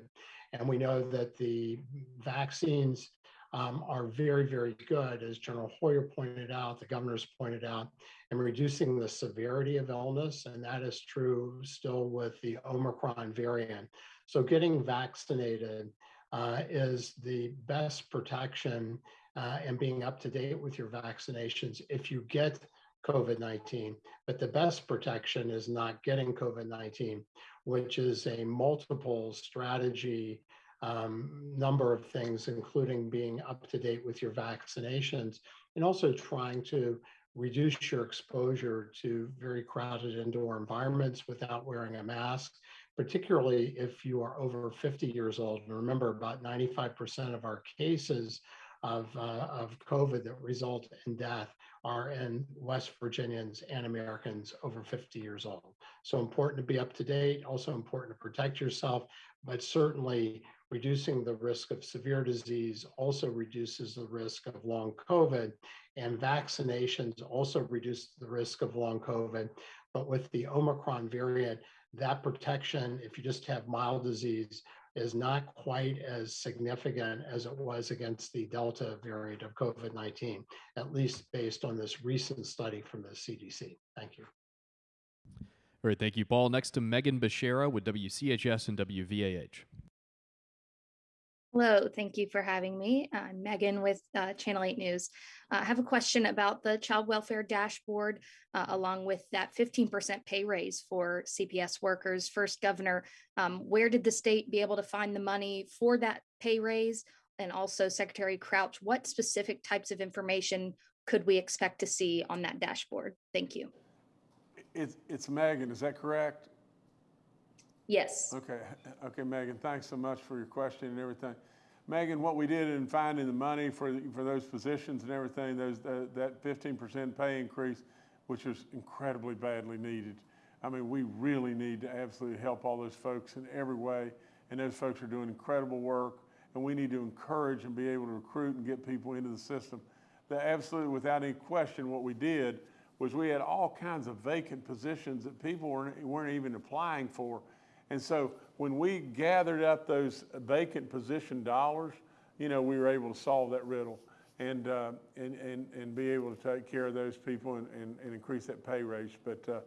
And we know that the vaccines um, are very, very good, as General Hoyer pointed out, the governor's pointed out, in reducing the severity of illness. And that is true still with the Omicron variant. So getting vaccinated uh, is the best protection uh, and being up to date with your vaccinations if you get COVID 19. But the best protection is not getting COVID 19, which is a multiple strategy um, number of things, including being up to date with your vaccinations and also trying to reduce your exposure to very crowded indoor environments without wearing a mask, particularly if you are over 50 years old. And remember, about 95% of our cases of, uh, of COVID that result in death are in West Virginians and Americans over 50 years old. So important to be up to date, also important to protect yourself, but certainly reducing the risk of severe disease also reduces the risk of long COVID, and vaccinations also reduce the risk of long COVID. But with the Omicron variant, that protection, if you just have mild disease, is not quite as significant as it was against the Delta variant of COVID 19, at least based on this recent study from the CDC. Thank you. All right, thank you, Paul. Next to Megan Beshara with WCHS and WVAH. Hello, thank you for having me. I'm Megan with uh, Channel 8 News. Uh, I have a question about the child welfare dashboard, uh, along with that 15% pay raise for CPS workers. First, Governor, um, where did the state be able to find the money for that pay raise? And also, Secretary Crouch, what specific types of information could we expect to see on that dashboard? Thank you. It's, it's Megan, is that correct? Yes. Okay, okay, Megan, thanks so much for your question and everything. Megan, what we did in finding the money for, the- for those positions and everything, those, that fifteen percent pay increase, which was incredibly badly needed. I mean, we really need to absolutely help all those folks in every way, and those folks are doing incredible work, and we need to encourage and be able to recruit and get people into the system. The absolutely, without any question, what we did was we had all kinds of vacant positions that people weren't, weren't even applying for. And so when we gathered up those vacant position dollars, you know, we were able to solve that riddle and, uh, and, and, and be able to take care of those people and, and, and increase that pay raise. But, uh,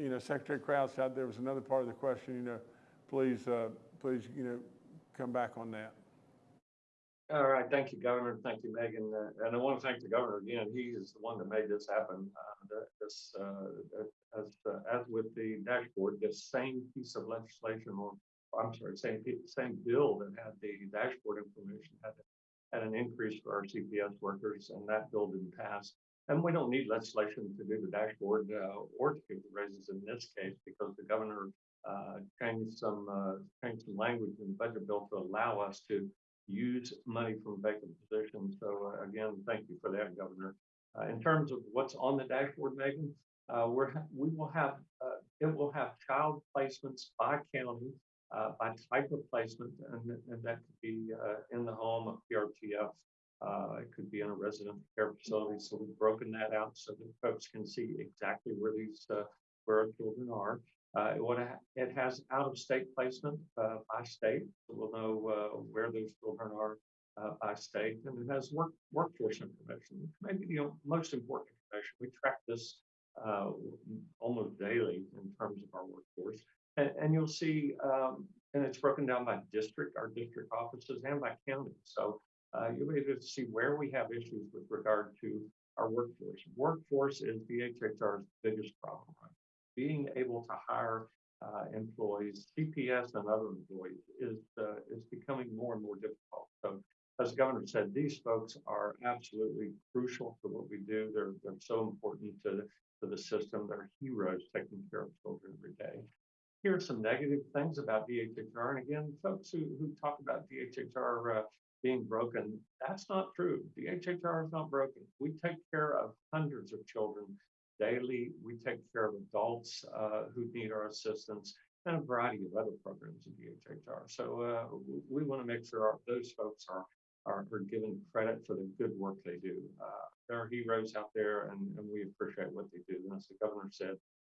you know, Secretary Crouch, there was another part of the question, you know, please, uh, please, you know, come back on that. All right, thank you, Governor. Thank you, Megan. Uh, And I want to thank the governor again. He is the one that made this happen. Uh, This, uh, as, uh, as with the dashboard, this same piece of legislation or, I'm sorry, same, same bill that had the dashboard information had, had an increase for our CPS workers and that bill didn't pass. And we don't need legislation to do the dashboard uh, or to give the raises in this case because the governor uh, changed some, changed some language in the budget bill to allow us to use money from vacant positions. So uh, again, thank you for that, Governor. Uh, in terms of what's on the dashboard, Megan, uh, we're, we will have, uh, it will have child placements by county, uh, by type of placement, and, and that could be, uh, in the home, a PRTF. It could be in a resident care facility. So we've broken that out so that folks can see exactly where these, where our children are. Uh, it, it has out-of-state placement uh, by state, we'll know uh, where those children are uh, by state, and it has work workforce information, which may be the most important information. We track this uh, almost daily in terms of our workforce, and, and you'll see, um, and it's broken down by district, our district offices, and by county. So uh, you'll be able to see where we have issues with regard to our workforce. Workforce is DHHR's biggest problem. Right? Being able to hire uh, employees, CPS and other employees is uh, is becoming more and more difficult. So, as the governor said, these folks are absolutely crucial to what we do. They're they're so important to to the system. They're heroes taking care of children every day. Here are some negative things about DHHR. And again, folks who, who talk about DHHR uh, being broken. That's not true. DHHR is not broken. We take care of hundreds of children daily. We take care of adults uh, who need our assistance and a variety of other programs in DHHR. So uh, we want to make sure our, those folks are, are are given credit for the good work they do. Uh, there are heroes out there, and, and we appreciate what they do. And as the governor said,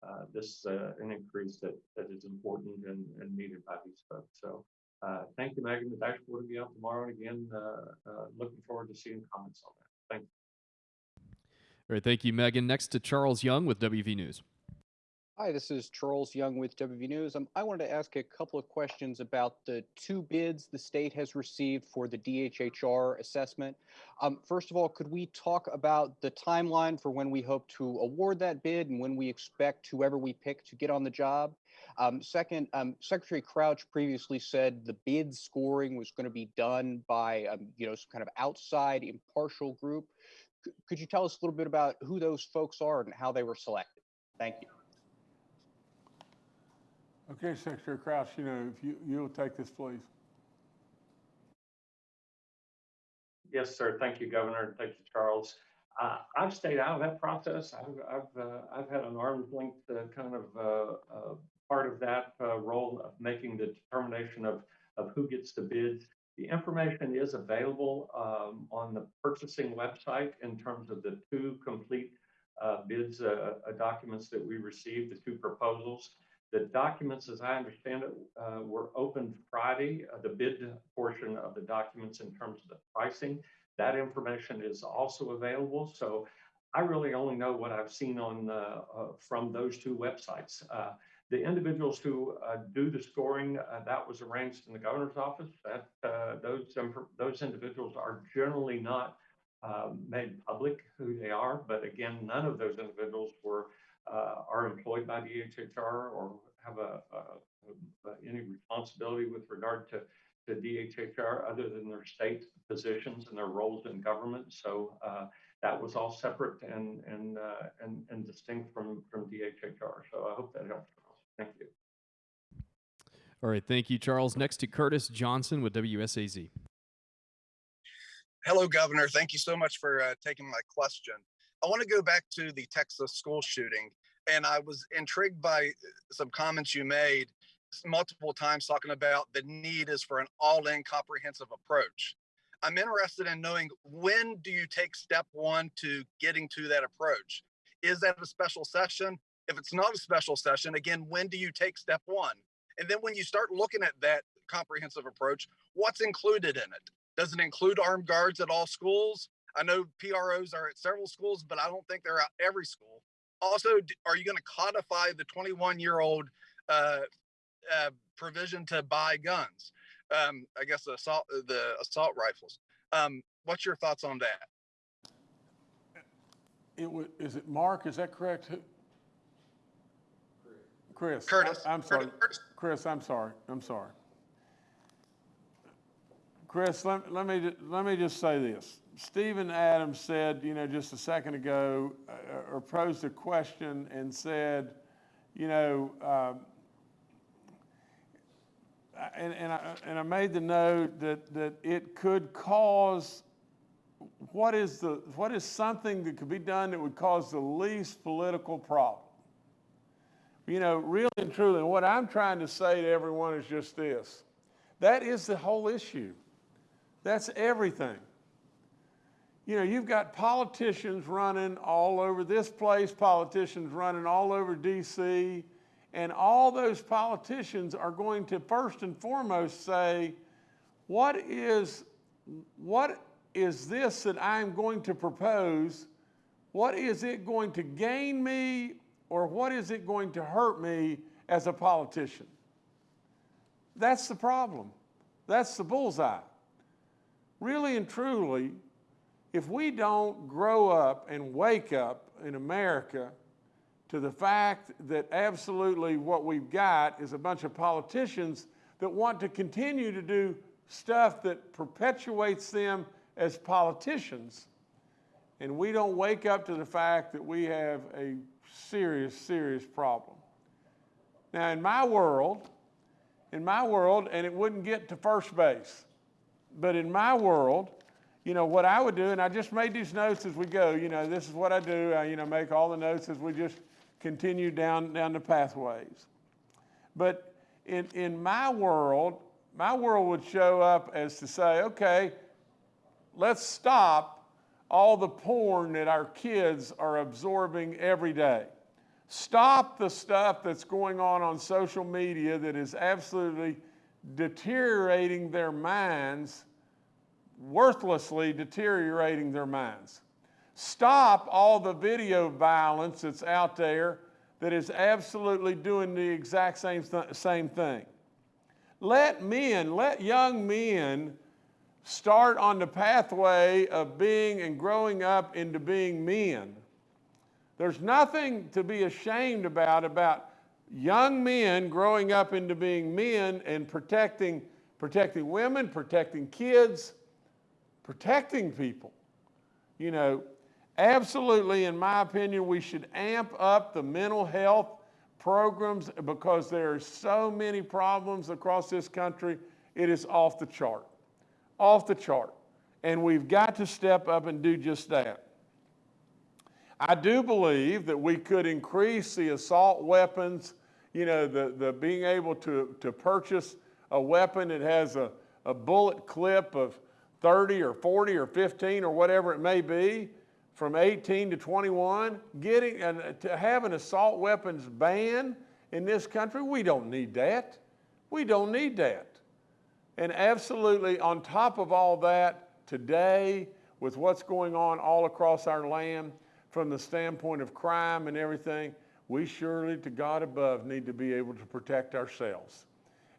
uh, this is an increase that that is important and, and needed by these folks. So uh, thank you, Megan. The dashboard will be out tomorrow. And again, uh, uh, looking forward to seeing comments on that. All right, thank you, Megan. Next to Charles Young with WV News. Hi, this is Charles Young with WV News. Um, I wanted to ask a couple of questions about the two bids the state has received for the DHHR assessment. Um, first of all, could we talk about the timeline for when we hope to award that bid and when we expect whoever we pick to get on the job? Um, second, um, Secretary Crouch previously said the bid scoring was going to be done by, um, you know, some kind of outside impartial group. C- could you tell us a little bit about who those folks are and how they were selected? Thank you. Okay, Secretary Crouch, you know, if you, you'll take this, please. Yes, sir. Thank you, Governor. Thank you, Charles. Uh, I've stayed out of that process. I've, I've, uh, I've had an arm's length uh, kind of uh, uh, part of that uh, role of making the determination of, of who gets the bids. The information is available um, on the purchasing website in terms of the two complete uh, bids, uh, uh, documents that we received, the two proposals. The documents, as I understand it, uh, were opened Friday, uh, the bid portion of the documents in terms of the pricing. That information is also available. So I really only know what I've seen on, uh, from those two websites. The individuals who uh, do the scoring, uh, that was arranged in the governor's office. That, uh, those, those individuals are generally not um, made public who they are. But again, none of those individuals were uh, are employed by DHHR or have a, a- a- any responsibility with regard to, to DHHR other than their state positions and their roles in government. So uh, that was all separate and, and, uh, and, and distinct from, from DHHR. So I hope that helps. Thank you. All right, thank you, Charles. Next to Curtis Johnson with WSAZ. Hello, Governor. Thank you so much for uh, taking my question. I want to go back to the Texas school shooting, and I was intrigued by uh, some comments you made multiple times talking about the need is for an all-in comprehensive approach. I'm interested in knowing when do you take step one to getting to that approach? Is that a special session? If it's not a special session, again, when do you take step one? And then when you start looking at that comprehensive approach, what's included in it? Does it include armed guards at all schools? I know PROs are at several schools, but I don't think they're at every school. Also, are you going to codify the 21 year old uh, uh, provision to buy guns? Um, I guess the assault, the assault rifles. Um, what's your thoughts on that? It wa, is it Mark, is that correct? Chris. I- Curtis. I'm sorry, Curtis. Chris, I'm sorry, I'm sorry. Chris, let, let me, let me just say this. Stephen Adams said, you know, just a second ago, uh, or posed a question and said, you know, um, I- and, and I, and I made the note that, that it could cause, what is the, what is something that could be done that would cause the least political problem? You know, really and truly, what I'm trying to say to everyone is just this. That is the whole issue. That's everything. You know, you've got politicians running all over this place, politicians running all over DC, and all those politicians are going to first and foremost say, what is, what is this that I'm going to propose? What is it going to gain me or what is it going to hurt me as a politician? That's the problem. That's the bullseye. Really and truly, if we don't grow up and wake up in America to the fact that absolutely what we've got is a bunch of politicians that want to continue to do stuff that perpetuates them as politicians, and we don't wake up to the fact that we have a serious, serious problem. Now, in my world, in my world, and it wouldn't get to first base. but in my world, you know, what I would do, and I just made these notes as we go, you know, this is what I do, I, you know, make all the notes as we just continue down, down the pathways. But in, in my world, my world would show up as to say, okay, let's stop all the porn that our kids are absorbing every day. Stop the stuff that's going on on social media that is absolutely deteriorating their minds, worthlessly deteriorating their minds. Stop all the video violence that's out there that is absolutely doing the exact same, th- same thing. Let men, let young men start on the pathway of being and growing up into being men. There's nothing to be ashamed about about young men growing up into being men and protecting protecting women, protecting kids, protecting people. You know, absolutely in my opinion we should amp up the mental health programs because there are so many problems across this country. It is off the chart. Off the chart. And we've got to step up and do just that. I do believe that we could increase the assault weapons, you know, the, the being able to, to purchase a weapon that has a, a bullet clip of 30 or 40 or 15 or whatever it may be from 18 to 21. Getting and to have an assault weapons ban in this country, we don't need that. We don't need that. And absolutely, on top of all that, today, with what's going on all across our land, from the standpoint of crime and everything, we surely, to God above, need to be able to protect ourselves.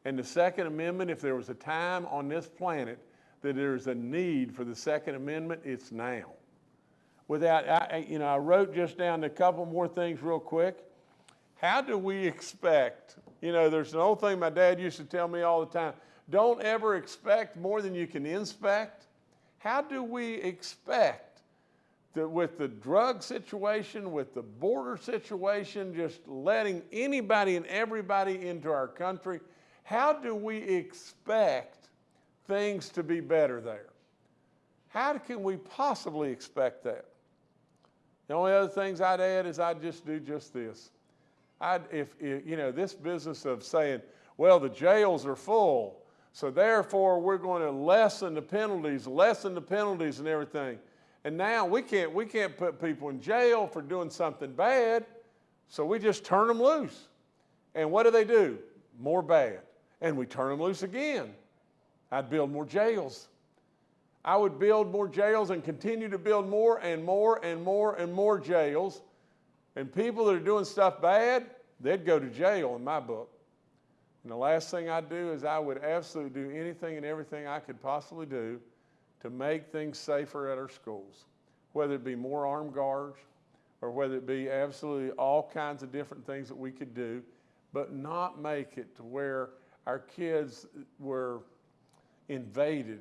And the Second Amendment, if there was a time on this planet that there's a need for the Second Amendment, it's now. Without, I, you know, I wrote just down a couple more things real quick. How do we expect, you know, there's an old thing my dad used to tell me all the time don't ever expect more than you can inspect. How do we expect that with the drug situation, with the border situation, just letting anybody and everybody into our country, how do we expect things to be better there? How can we possibly expect that? The only other things I'd add is I'd just do just this. I'd, if, if you know, this business of saying, well, the jails are full, so therefore we're going to lessen the penalties, lessen the penalties and everything. And now we can't, we can't put people in jail for doing something bad, so we just turn them loose. And what do they do? More bad. And we turn them loose again. I'd build more jails. I would build more jails and continue to build more and more and more and more jails. And people that are doing stuff bad, they'd go to jail in my book. And the last thing I'd do is I would absolutely do anything and everything I could possibly do to make things safer at our schools, whether it be more armed guards or whether it be absolutely all kinds of different things that we could do, but not make it to where our kids were invaded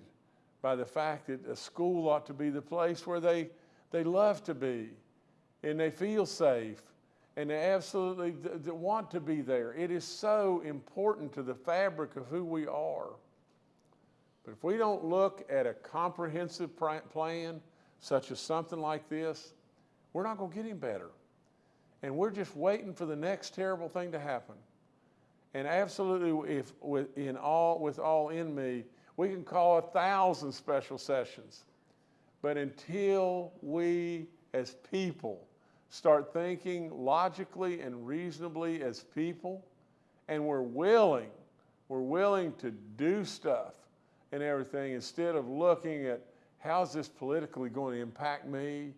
by the fact that a school ought to be the place where they, they love to be and they feel safe and they absolutely want to be there. It is so important to the fabric of who we are. But if we don't look at a comprehensive pr- plan, such as something like this, we're not going to get any better. And we're just waiting for the next terrible thing to happen. And absolutely, if with, in all, with all in me, we can call a thousand special sessions. But until we as people start thinking logically and reasonably as people, and we're willing, we're willing to do stuff and everything instead of looking at how's this politically going to impact me,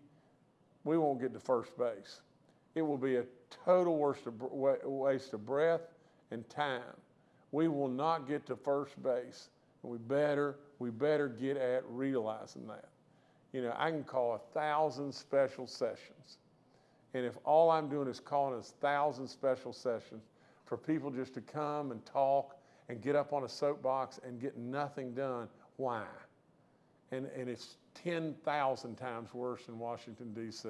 we won't get to first base. It will be a total waste of, breath and time. We will not get to first base. We better, we better get at realizing that. You know, I can call a thousand special sessions. And if all I'm doing is calling a thousand special sessions for people just to come and talk and get up on a soapbox and get nothing done, why? And, and it's 10,000 times worse in Washington, D.C.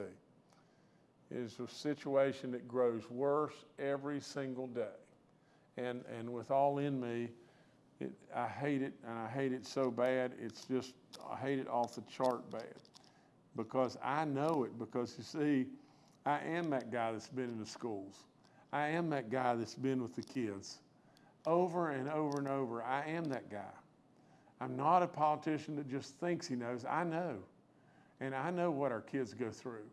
It is a situation that grows worse every single day. And, and with all in me, It, I hate it, and I hate it so bad, it's just, I hate it off the chart bad. Because I know it, because you see, I am that guy that's been in the schools. I am that guy that's been with the kids. Over and over and over, I am that guy. I'm not a politician that just thinks he knows. I know. And I know what our kids go through.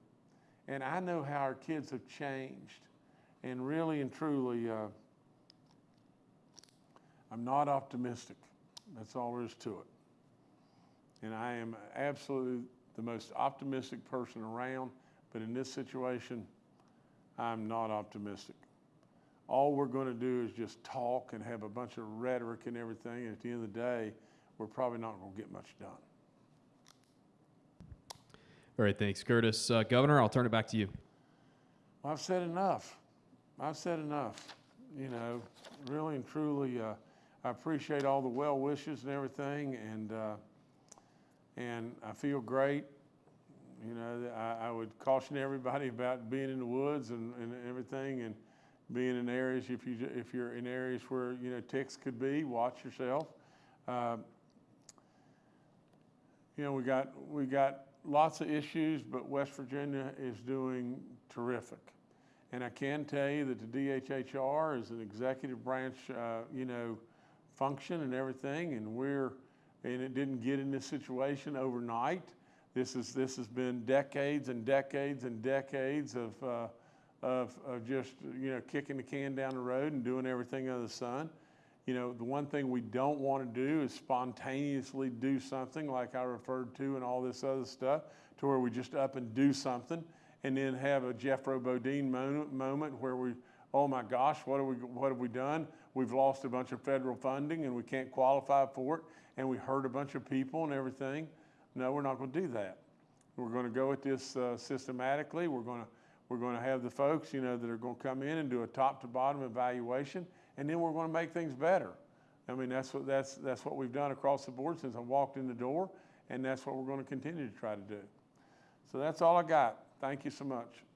And I know how our kids have changed. And really and truly, uh, I'm not optimistic. That's all there is to it. And I am absolutely the most optimistic person around, but in this situation, I'm not optimistic. All we're going to do is just talk and have a bunch of rhetoric and everything. And at the end of the day, we're probably not going to get much done. All right, thanks, Curtis. Uh, Governor, I'll turn it back to you. Well, I've said enough. I've said enough. You know, really and truly, uh, I appreciate all the well wishes and everything, and uh, and I feel great. You know, I, I would caution everybody about being in the woods and, and everything, and being in areas if you if you're in areas where you know ticks could be, watch yourself. Uh, you know, we got we got lots of issues, but West Virginia is doing terrific. And I can tell you that the DHHR is an executive branch, uh, you know, function and everything, and we're, and it didn't get in this situation overnight. This is this has been decades and decades and decades of uh, of, of just you know kicking the can down the road and doing everything under the sun. You know, the one thing we don't want to do is spontaneously do something like I referred to and all this other stuff, to where we just up and do something and then have a Jethro Bodine moment, moment where we, oh my gosh, what have we, what have we done? We've lost a bunch of federal funding and we can't qualify for it, and we hurt a bunch of people and everything. No, we're not going to do that. We're going to go at this uh, systematically. We're going to we're going to have the folks, you know, that are going to come in and do a top to bottom evaluation, and then we're going to make things better. I mean, that's what that's that's what we've done across the board since I walked in the door, and that's what we're going to continue to try to do. So that's all I got. Thank you so much.